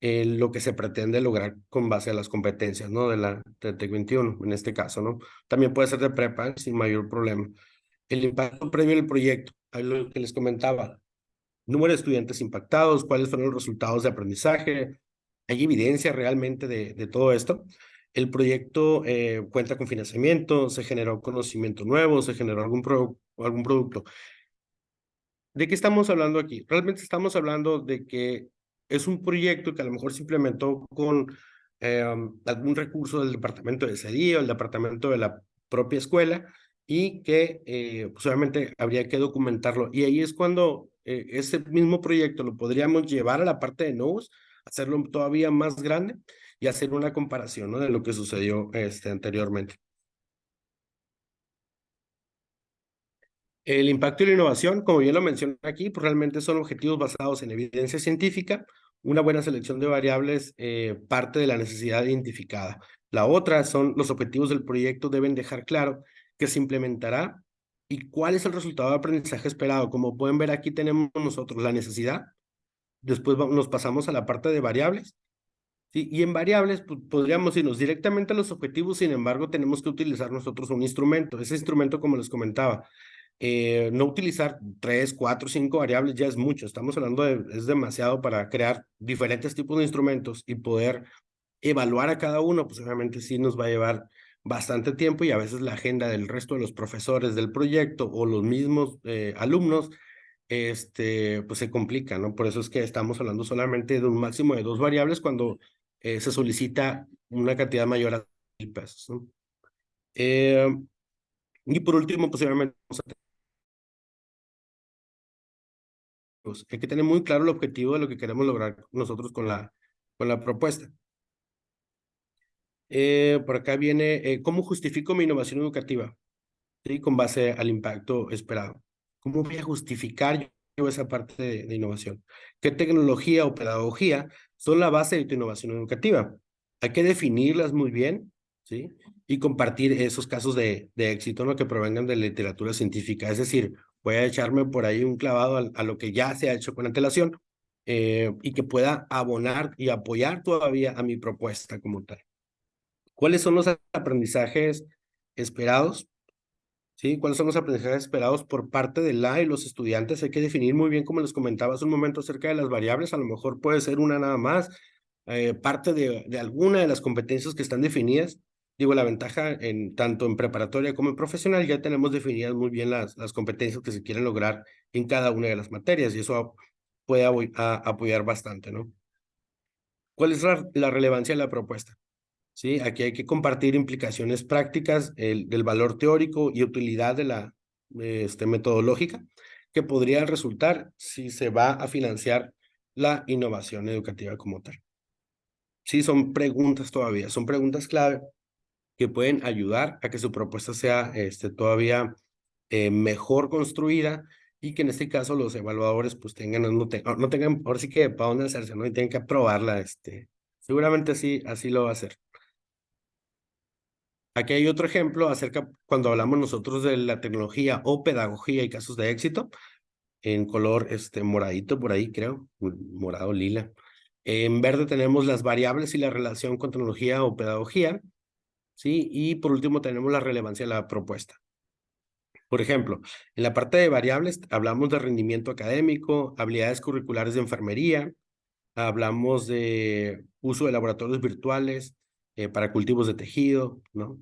eh, lo que se pretende lograr con base a las competencias, ¿no? De la TEC 21, en este caso, ¿no? También puede ser de prepa sin mayor problema. El impacto previo del proyecto, ahí lo que les comentaba, número de estudiantes impactados, cuáles fueron los resultados de aprendizaje, hay evidencia realmente de, de todo esto. El proyecto eh, cuenta con financiamiento, se generó conocimiento nuevo, se generó algún, algún producto. ¿De qué estamos hablando aquí? Realmente estamos hablando de que es un proyecto que a lo mejor se implementó con eh, algún recurso del departamento de CEDI o el departamento de la propia escuela y que eh, pues obviamente habría que documentarlo. Y ahí es cuando eh, ese mismo proyecto lo podríamos llevar a la parte de NOVOS, hacerlo todavía más grande y hacer una comparación ¿no? de lo que sucedió este, anteriormente. El impacto y la innovación, como bien lo mencioné aquí, pues realmente son objetivos basados en evidencia científica. Una buena selección de variables eh, parte de la necesidad identificada. La otra son los objetivos del proyecto deben dejar claro que se implementará y cuál es el resultado de aprendizaje esperado. Como pueden ver aquí tenemos nosotros la necesidad. Después nos pasamos a la parte de variables y en variables pues, podríamos irnos directamente a los objetivos, sin embargo, tenemos que utilizar nosotros un instrumento. Ese instrumento, como les comentaba, eh, no utilizar tres, cuatro, cinco variables ya es mucho. Estamos hablando de, es demasiado para crear diferentes tipos de instrumentos y poder evaluar a cada uno, pues obviamente sí nos va a llevar bastante tiempo y a veces la agenda del resto de los profesores del proyecto o los mismos eh, alumnos este, pues se complica, ¿no? Por eso es que estamos hablando solamente de un máximo de dos variables cuando eh, se solicita una cantidad mayor a mil pesos. Eh, y por último, posiblemente pues, hay que tener muy claro el objetivo de lo que queremos lograr nosotros con la, con la propuesta. Eh, por acá viene, ¿cómo justifico mi innovación educativa? ¿Sí? Con base al impacto esperado. ¿Cómo voy a justificar yo esa parte de, innovación? ¿Qué tecnología o pedagogía son la base de tu innovación educativa. Hay que definirlas muy bien, ¿sí? Y compartir esos casos de, de éxito, ¿no? Que provengan de literatura científica. Es decir, voy a echarme por ahí un clavado a, lo que ya se ha hecho con antelación eh, y que pueda abonar y apoyar todavía a mi propuesta como tal. ¿Cuáles son los aprendizajes esperados? ¿Sí? ¿Cuáles son los aprendizajes esperados por parte de la y los estudiantes? Hay que definir muy bien, como les comentaba hace un momento, acerca de las variables. A lo mejor puede ser una nada más, eh, parte de, de alguna de las competencias que están definidas. Digo, la ventaja en tanto en preparatoria como en profesional ya tenemos definidas muy bien las, las competencias que se quieren lograr en cada una de las materias y eso puede apoyar bastante, ¿no? ¿Cuál es la relevancia de la propuesta? ¿Sí? Aquí hay que compartir implicaciones prácticas el, del valor teórico y utilidad de la este, metodológica que podría resultar si se va a financiar la innovación educativa como tal. Sí, son preguntas todavía, son preguntas clave que pueden ayudar a que su propuesta sea este, todavía eh, mejor construida y que en este caso los evaluadores pues tengan, no, tengan, por sí que para dónde hacerse, ¿no? Y tienen que aprobarla, este, seguramente sí, así lo va a hacer. Aquí hay otro ejemplo acerca cuando hablamos nosotros de la tecnología o pedagogía y casos de éxito, en color este, moradito por ahí, creo, morado lila. En verde tenemos las variables y la relación con tecnología o pedagogía, ¿sí? Y por último tenemos la relevancia de la propuesta. Por ejemplo, en la parte de variables hablamos de rendimiento académico, habilidades curriculares de enfermería, hablamos de uso de laboratorios virtuales eh, para cultivos de tejido, ¿no?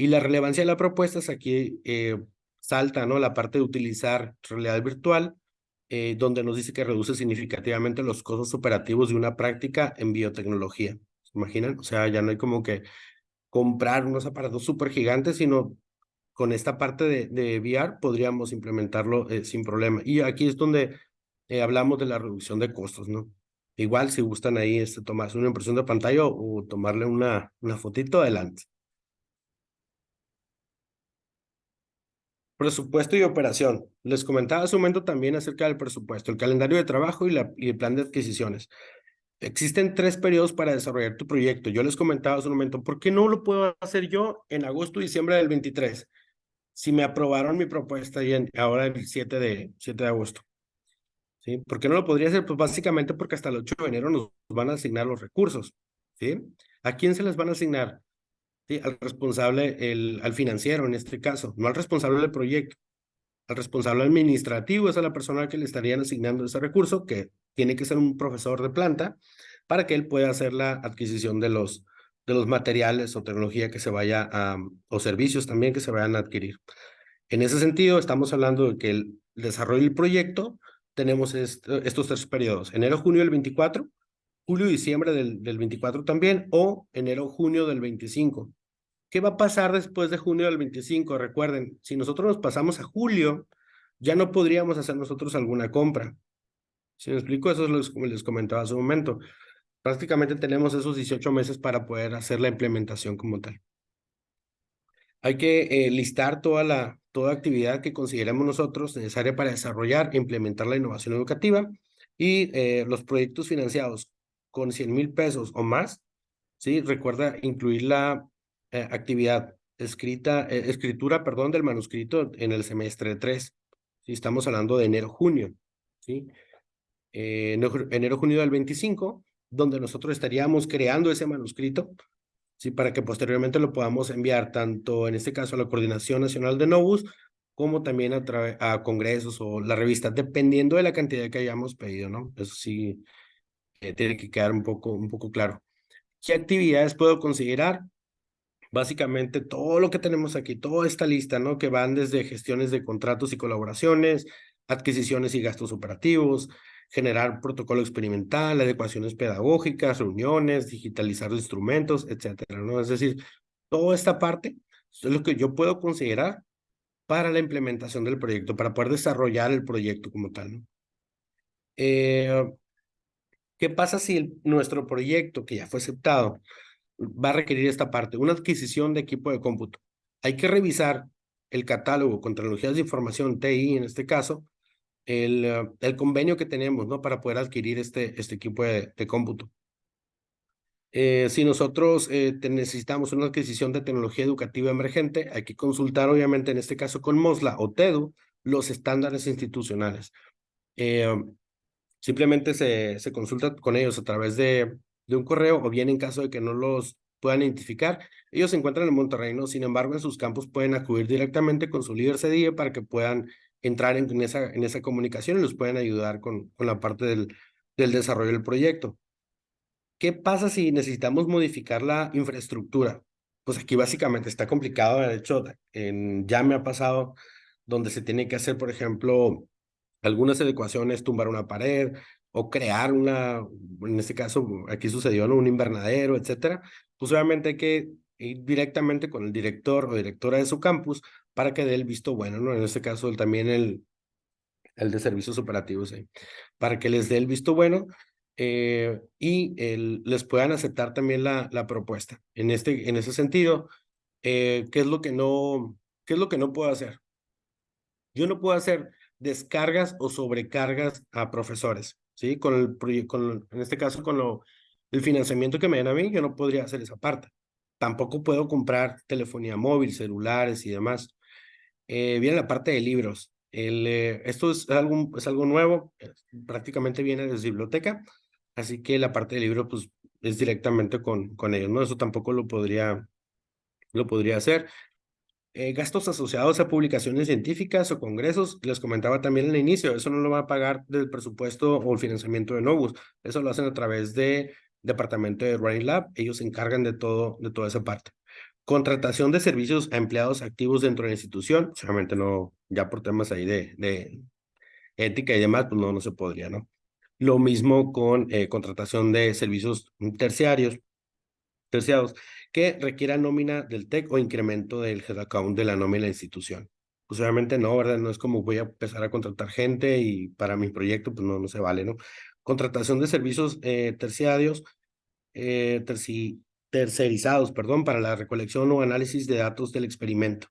Y la relevancia de la propuesta es aquí eh, salta, ¿no? La parte de utilizar realidad virtual, eh, donde nos dice que reduce significativamente los costos operativos de una práctica en biotecnología. ¿Se imaginan? O sea, ya no hay como que comprar unos aparatos súper gigantes, sino con esta parte de, de VR podríamos implementarlo eh, sin problema. Y aquí es donde hablamos de la reducción de costos, ¿no? Igual si gustan ahí este, tomarse una impresión de pantalla o, o tomarle una, una fotito adelante. Presupuesto y operación. Les comentaba hace un momento también acerca del presupuesto, el calendario de trabajo y, la, y el plan de adquisiciones. Existen tres periodos para desarrollar tu proyecto. Yo les comentaba hace un momento, ¿por qué no lo puedo hacer yo en agosto y diciembre del 23? Si me aprobaron mi propuesta y en, ahora el 7 de, 7 de agosto. ¿Sí? ¿Por qué no lo podría hacer? Pues básicamente porque hasta el 8 de enero nos van a asignar los recursos. ¿Sí? ¿A quién se les van a asignar? Al responsable, el, al financiero en este caso, no al responsable del proyecto. Al responsable administrativo es a la persona que le estarían asignando ese recurso, que tiene que ser un profesor de planta, para que él pueda hacer la adquisición de los, de los materiales o tecnología que se vaya a, o servicios también que se vayan a adquirir. En ese sentido, estamos hablando de que el desarrollo del proyecto, tenemos estos tres periodos, enero-junio del 24, julio-diciembre del, del 24 también, o enero-junio del 25. ¿Qué va a pasar después de junio del 25? Recuerden, si nosotros nos pasamos a julio, ya no podríamos hacer nosotros alguna compra. Si me explico, eso es lo que les comentaba hace un momento. Prácticamente tenemos esos 18 meses para poder hacer la implementación como tal. Hay que eh, listar toda la toda actividad que consideremos nosotros necesaria para desarrollar e implementar la innovación educativa y eh, los proyectos financiados con 100 mil pesos o más, ¿sí? Recuerda incluir la eh, actividad escrita, escritura, perdón, del manuscrito en el semestre 3. ¿sí? Estamos hablando de enero-junio, ¿sí? enero-junio del 25, donde nosotros estaríamos creando ese manuscrito, ¿sí? para que posteriormente lo podamos enviar tanto en este caso a la Coordinación Nacional de Novus, como también a, a congresos o la revista, dependiendo de la cantidad que hayamos pedido, ¿no? Eso sí eh, tiene que quedar un poco, un poco claro. ¿Qué actividades puedo considerar? Básicamente todo lo que tenemos aquí, toda esta lista, ¿no? Que van desde gestiones de contratos y colaboraciones, adquisiciones y gastos operativos, generar protocolo experimental, adecuaciones pedagógicas, reuniones, digitalizar instrumentos, etcétera, ¿no? Es decir, toda esta parte es lo que yo puedo considerar para la implementación del proyecto, para poder desarrollar el proyecto como tal, ¿no? Eh, ¿Qué pasa si nuestro proyecto, que ya fue aceptado, va a requerir esta parte? Una adquisición de equipo de cómputo. Hay que revisar el catálogo con tecnologías de información, TI en este caso, el, eh, el convenio que tenemos, ¿no? Para poder adquirir este, este equipo de, cómputo. Eh, si nosotros eh, necesitamos una adquisición de tecnología educativa emergente, hay que consultar, obviamente, en este caso con MOSLA o TEDU, los estándares institucionales. simplemente se, se consulta con ellos a través de, de un correo o bien en caso de que no los puedan identificar. Ellos se encuentran en Monterrey, ¿no? Sin embargo, en sus campos pueden acudir directamente con su líder CDIE para que puedan entrar en, esa, en esa comunicación y nos pueden ayudar con, con la parte del, del desarrollo del proyecto. ¿Qué pasa si necesitamos modificar la infraestructura? Pues aquí básicamente está complicado, de hecho, en, ya me ha pasado donde se tiene que hacer, por ejemplo, algunas adecuaciones, tumbar una pared o crear una, en este caso, aquí sucedió un invernadero, etcétera. Pues obviamente hay que ir directamente con el director o directora de su campus para que dé el visto bueno, ¿no? En este caso también el, el de servicios operativos, ¿eh? para que les dé el visto bueno eh, y les puedan aceptar también la, la propuesta. En, este, en ese sentido, eh, ¿qué, es lo que no, ¿qué es lo que no puedo hacer? Yo no puedo hacer descargas o sobrecargas a profesores, ¿sí? Con el, con, en este caso, con lo, el financiamiento que me den a mí, yo no podría hacer esa parte. Tampoco puedo comprar telefonía móvil, celulares y demás. Eh, viene la parte de libros. Eh, esto es algo, es algo nuevo, prácticamente viene desde biblioteca, así que la parte de libros pues, es directamente con, con ellos, ¿no? Eso tampoco lo podría, lo podría hacer. Eh, gastos asociados a publicaciones científicas o congresos, les comentaba también el inicio, eso no lo va a pagar del presupuesto o el financiamiento de Novus, eso lo hacen a través de departamento de Running Lab, ellos se encargan de todo, de toda esa parte. Contratación de servicios a empleados activos dentro de la institución, seguramente no, ya por temas ahí de, de ética y demás, pues no, no se podría, ¿no? Lo mismo con eh, contratación de servicios terciarios, terciados, que requieran nómina del TEC o incremento del head account de la nómina de la institución. Pues obviamente no, ¿verdad? No es como voy a empezar a contratar gente y para mi proyecto, pues no, no se vale, ¿no? Contratación de servicios eh, terciarios, eh, tercerizados, perdón, para la recolección o análisis de datos del experimento.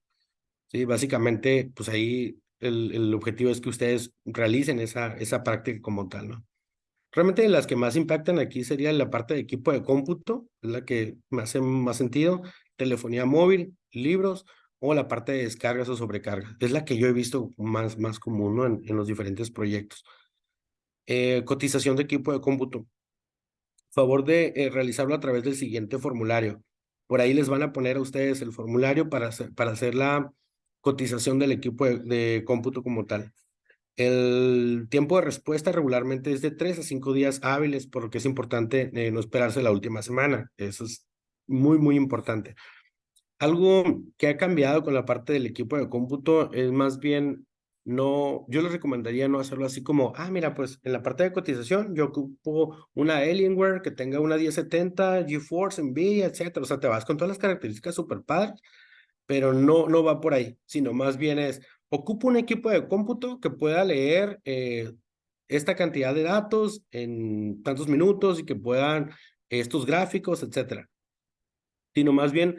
Sí, básicamente, pues ahí el, el objetivo es que ustedes realicen esa, esa práctica como tal, ¿no? Realmente las que más impactan aquí sería la parte de equipo de cómputo, es la que me hace más sentido, telefonía móvil, libros o la parte de descargas o sobrecargas. Es la que yo he visto más, más común en, los diferentes proyectos. Eh, cotización de equipo de cómputo. Favor de eh, realizarlo a través del siguiente formulario. Por ahí les van a poner a ustedes el formulario para hacer, para hacer la cotización del equipo de cómputo como tal. El tiempo de respuesta regularmente es de tres a cinco días hábiles, porque es importante eh, no esperarse la última semana. Eso es muy, muy importante. Algo que ha cambiado con la parte del equipo de cómputo es más bien no, yo les recomendaría no hacerlo así como, ah, mira, pues en la parte de cotización yo ocupo una Alienware que tenga una 1070, GeForce, NVIDIA, etcétera. O sea, te vas con todas las características super padres, pero no, no va por ahí, sino más bien es, ocupo un equipo de cómputo que pueda leer eh, esta cantidad de datos en tantos minutos y que puedan estos gráficos, etcétera. Sino más bien,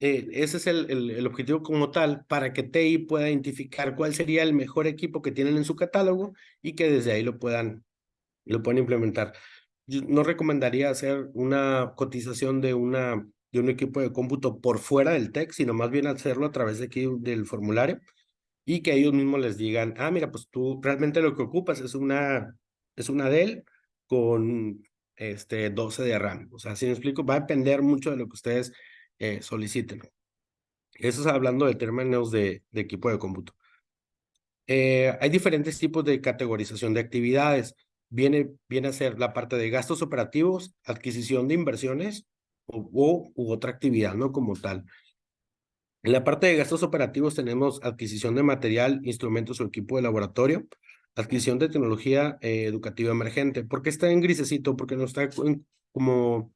eh, ese es el, el, el, objetivo como tal para que TI pueda identificar cuál sería el mejor equipo que tienen en su catálogo y que desde ahí lo puedan, lo puedan implementar. Yo no recomendaría hacer una cotización de, una, de un equipo de cómputo por fuera del TEC, sino más bien hacerlo a través de aquí del formulario y que ellos mismos les digan, ah, mira, pues tú realmente lo que ocupas es una, es una Dell con este 12 de RAM. O sea, si me explico, va a depender mucho de lo que ustedes eh, soliciten. Eso es hablando de términos de, de equipo de cómputo. Eh, hay diferentes tipos de categorización de actividades. Viene, viene a ser la parte de gastos operativos, adquisición de inversiones o, o u otra actividad, ¿no? Como tal. En la parte de gastos operativos tenemos adquisición de material, instrumentos o equipo de laboratorio, adquisición de tecnología eh, educativa emergente. ¿Por qué está en grisecito? Porque no está como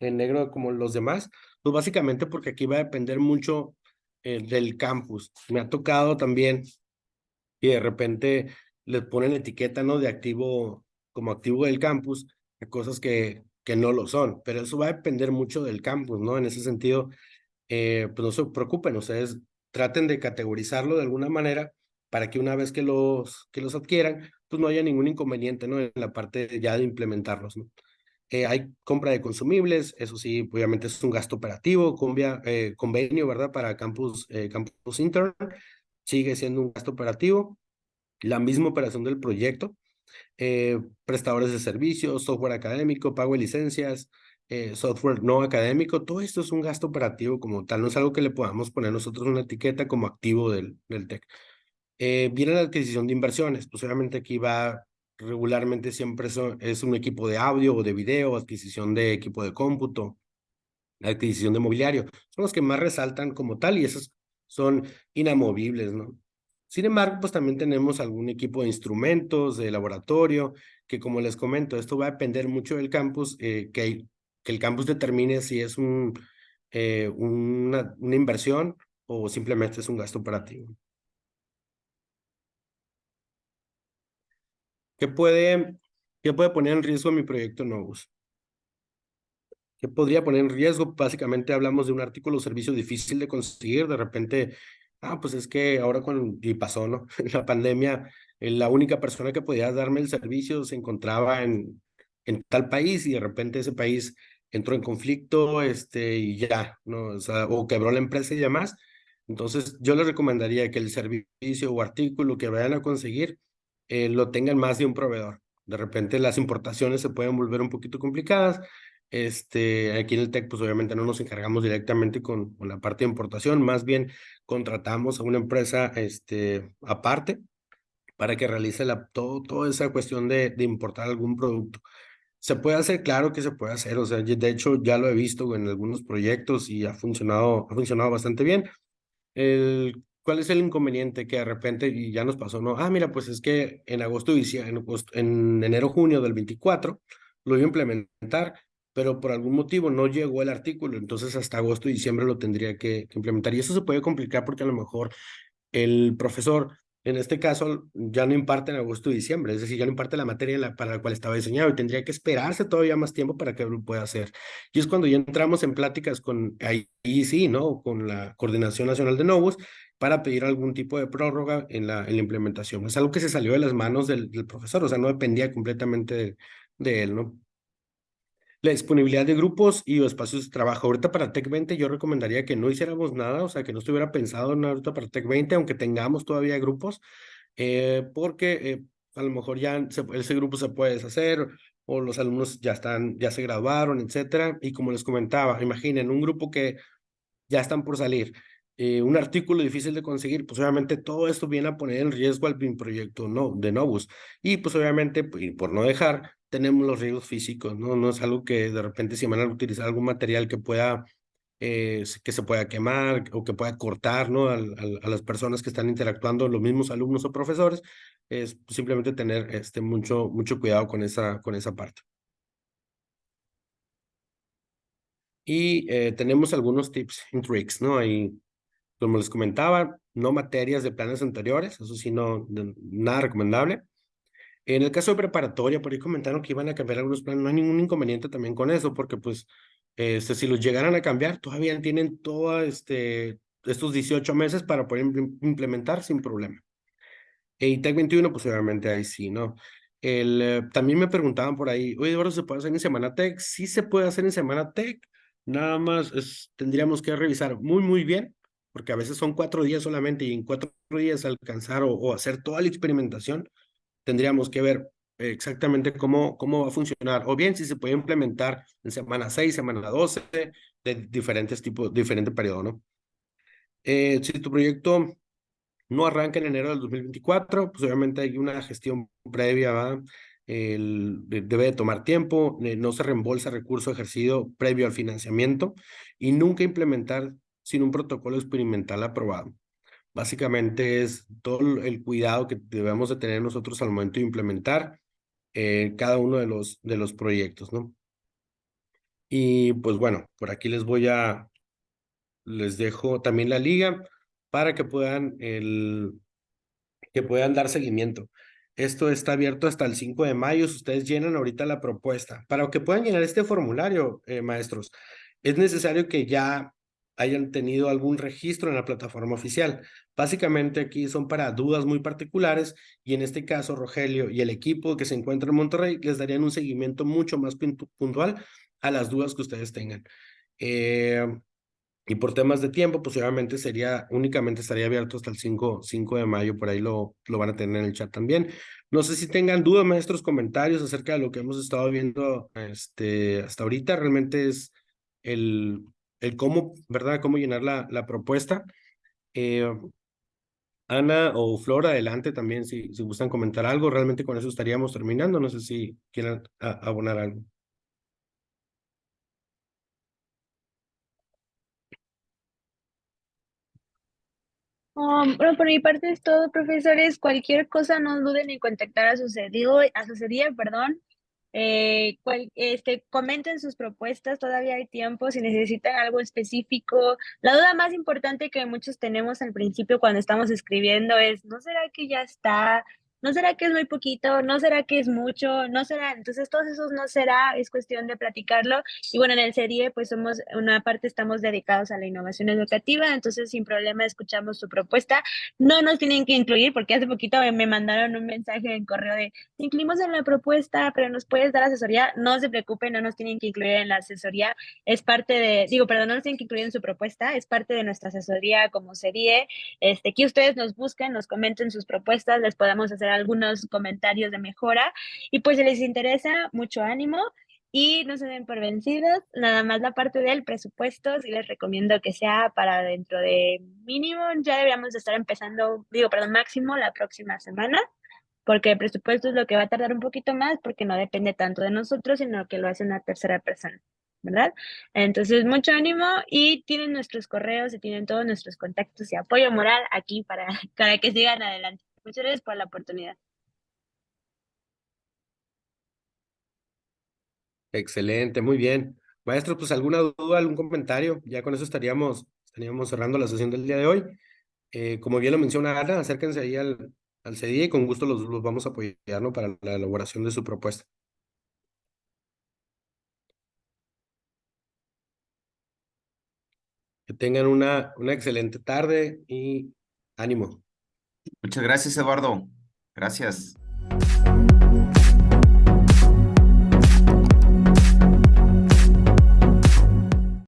en negro como los demás. Pues básicamente porque aquí va a depender mucho eh, del campus. Me ha tocado también y de repente les ponen etiqueta ¿no? de activo como activo del campus, de cosas que, que no lo son, pero eso va a depender mucho del campus, ¿no? En ese sentido, eh, pues no se preocupen, ustedes traten de categorizarlo de alguna manera para que una vez que los, que los adquieran, pues no haya ningún inconveniente ¿no? en la parte ya de implementarlos. ¿no? Eh, hay compra de consumibles, eso sí, obviamente es un gasto operativo, eh, convenio, ¿verdad? Para campus, eh, campus intern, sigue siendo un gasto operativo. La misma operación del proyecto, eh, prestadores de servicios, software académico, pago de licencias, eh, software no académico, todo esto es un gasto operativo como tal, no es algo que le podamos poner nosotros una etiqueta como activo del, del TEC. Eh, viene la adquisición de inversiones, pues obviamente aquí va regularmente siempre son, es un equipo de audio o de video, adquisición de equipo de cómputo, adquisición de mobiliario, son los que más resaltan como tal y esos son inamovibles, ¿no? Sin embargo, pues también tenemos algún equipo de instrumentos, de laboratorio, que como les comento, esto va a depender mucho del campus, eh, que hay que el campus determine si es un, eh, una, una inversión o simplemente es un gasto operativo. ¿Qué puede, ¿Qué puede poner en riesgo mi proyecto Novus? ¿Qué podría poner en riesgo? Básicamente hablamos de un artículo o servicio difícil de conseguir. De repente, ah, pues es que ahora con, y pasó, ¿no? la pandemia, eh, la única persona que podía darme el servicio se encontraba en, en tal país y de repente ese país entró en conflicto este, y ya, ¿no? O, sea, o quebró la empresa y demás. Entonces, yo les recomendaría que el servicio o artículo que vayan a conseguir eh, lo tengan más de un proveedor. De repente las importaciones se pueden volver un poquito complicadas. Este, aquí en el TEC, pues obviamente no nos encargamos directamente con, con la parte de importación, más bien contratamos a una empresa este, aparte para que realice la, todo, toda esa cuestión de, de importar algún producto. Se puede hacer, claro que se puede hacer, o sea, de hecho ya lo he visto en algunos proyectos y ha funcionado, ha funcionado bastante bien. El, ¿Cuál es el inconveniente que de repente, y ya nos pasó, no? Ah, mira, pues es que en agosto, en, en enero, junio del 24 lo iba a implementar, pero por algún motivo no llegó el artículo, entonces hasta agosto y diciembre lo tendría que, que implementar. Y eso se puede complicar porque a lo mejor el profesor en este caso ya no imparte en agosto y diciembre, es decir, ya no imparte la materia para la cual estaba diseñado y tendría que esperarse todavía más tiempo para que lo pueda hacer. Y es cuando ya entramos en pláticas con ahí sí, ¿no? Con la Coordinación Nacional de Novos para pedir algún tipo de prórroga en la, en la implementación. Es algo que se salió de las manos del, del profesor, o sea, no dependía completamente de, de él, ¿no? La disponibilidad de grupos y espacios de trabajo. Ahorita para Tech 20 yo recomendaría que no hiciéramos nada, o sea, que no estuviera pensado en ahorita para Tech 20, aunque tengamos todavía grupos, eh, porque eh, a lo mejor ya ese grupo se puede deshacer o los alumnos ya están, ya se graduaron, etcétera. Y como les comentaba, imaginen un grupo que ya están por salir, eh, un artículo difícil de conseguir, pues obviamente todo esto viene a poner en riesgo al BIM proyecto no, de Novus. Y pues obviamente, pues, por no dejar, tenemos los riesgos físicos, ¿no? No es algo que de repente si van a utilizar algún material que pueda, eh, que se pueda quemar o que pueda cortar, ¿no? a las personas que están interactuando, los mismos alumnos o profesores, es simplemente tener este, mucho, mucho cuidado con esa, con esa parte. Y eh, tenemos algunos tips y tricks, ¿no? Ahí, como les comentaba, no materias de planes anteriores, eso sí, no, nada recomendable. En el caso de preparatoria, por ahí comentaron que iban a cambiar algunos planes, no hay ningún inconveniente también con eso, porque pues, este, si los llegaran a cambiar, todavía tienen todos este, estos 18 meses para poder implementar sin problema. Y Tech 21, pues obviamente ahí sí, ¿no? El, eh, también me preguntaban por ahí, oye, Eduardo, ¿se puede hacer en Semana Tech? Sí se puede hacer en Semana Tech, nada más es, tendríamos que revisar muy, muy bien, porque a veces son cuatro días solamente y en cuatro días alcanzar o, o hacer toda la experimentación, tendríamos que ver exactamente cómo, cómo va a funcionar, o bien si se puede implementar en semana 6, semana 12, de diferentes tipos, diferente periodo, ¿no? Eh, si tu proyecto no arranca en enero del 2024, pues obviamente hay una gestión previa, debe de tomar tiempo, eh, no se reembolsa recurso ejercido previo al financiamiento y nunca implementar sin un protocolo experimental aprobado. Básicamente es todo el cuidado que debemos de tener nosotros al momento de implementar eh, cada uno de los, de los proyectos, ¿no? Y pues bueno, por aquí les voy a, les dejo también la liga para que puedan, el, que puedan dar seguimiento. Esto está abierto hasta el 5 de mayo. Ustedes llenan ahorita la propuesta, para que puedan llenar este formulario, eh, maestros, es necesario que ya hayan tenido algún registro en la plataforma oficial. Básicamente aquí son para dudas muy particulares y en este caso Rogelio y el equipo que se encuentra en Monterrey les darían un seguimiento mucho más puntual a las dudas que ustedes tengan. Eh, y por temas de tiempo, pues obviamente sería, únicamente estaría abierto hasta el 5, 5 de mayo, por ahí lo, lo van a tener en el chat también. No sé si tengan dudas, maestros, comentarios acerca de lo que hemos estado viendo este, hasta ahorita. Realmente es el, el cómo, ¿verdad? Cómo llenar la, la propuesta. Eh, Ana o Flora, adelante también si, si gustan comentar algo. Realmente con eso estaríamos terminando. No sé si quieren abonar algo. Um, bueno, por mi parte es todo, profesores. Cualquier cosa no duden en contactar a sucedido, a sucedía, perdón. Eh, este, comenten sus propuestas, todavía hay tiempo, si necesitan algo específico. La duda más importante que muchos tenemos al principio cuando estamos escribiendo es, ¿no será que ya está? ¿No será que es muy poquito? ¿No será que es mucho? ¿No será? Entonces, todos esos no será, es cuestión de platicarlo. Y bueno, en el serie pues somos, una parte estamos dedicados a la innovación educativa, entonces sin problema escuchamos su propuesta. No nos tienen que incluir, porque hace poquito me mandaron un mensaje en correo de, incluimos en la propuesta, pero nos puedes dar asesoría. No se preocupen, no nos tienen que incluir en la asesoría. Es parte de, digo, perdón, no nos tienen que incluir en su propuesta, es parte de nuestra asesoría como serie. Este, que ustedes nos busquen, nos comenten sus propuestas, les podamos hacer algunos comentarios de mejora. Y pues si les interesa, mucho ánimo y no se den por vencidos. Nada más la parte del presupuesto, sí les recomiendo que sea para dentro de mínimo, ya deberíamos estar empezando, digo, perdón, máximo la próxima semana, porque el presupuesto es lo que va a tardar un poquito más porque no depende tanto de nosotros, sino que lo hace una tercera persona. ¿verdad? Entonces, mucho ánimo y tienen nuestros correos y tienen todos nuestros contactos y apoyo moral aquí para, para que sigan adelante. Muchas gracias por la oportunidad. Excelente, muy bien. Maestro, pues alguna duda, algún comentario, ya con eso estaríamos, estaríamos cerrando la sesión del día de hoy. Eh, como bien lo menciona Ana, acérquense ahí al, al CDI y con gusto los, los vamos a apoyar ¿no? para la elaboración de su propuesta. Que tengan una, una excelente tarde y Ánimo. Muchas gracias, Eduardo. Gracias.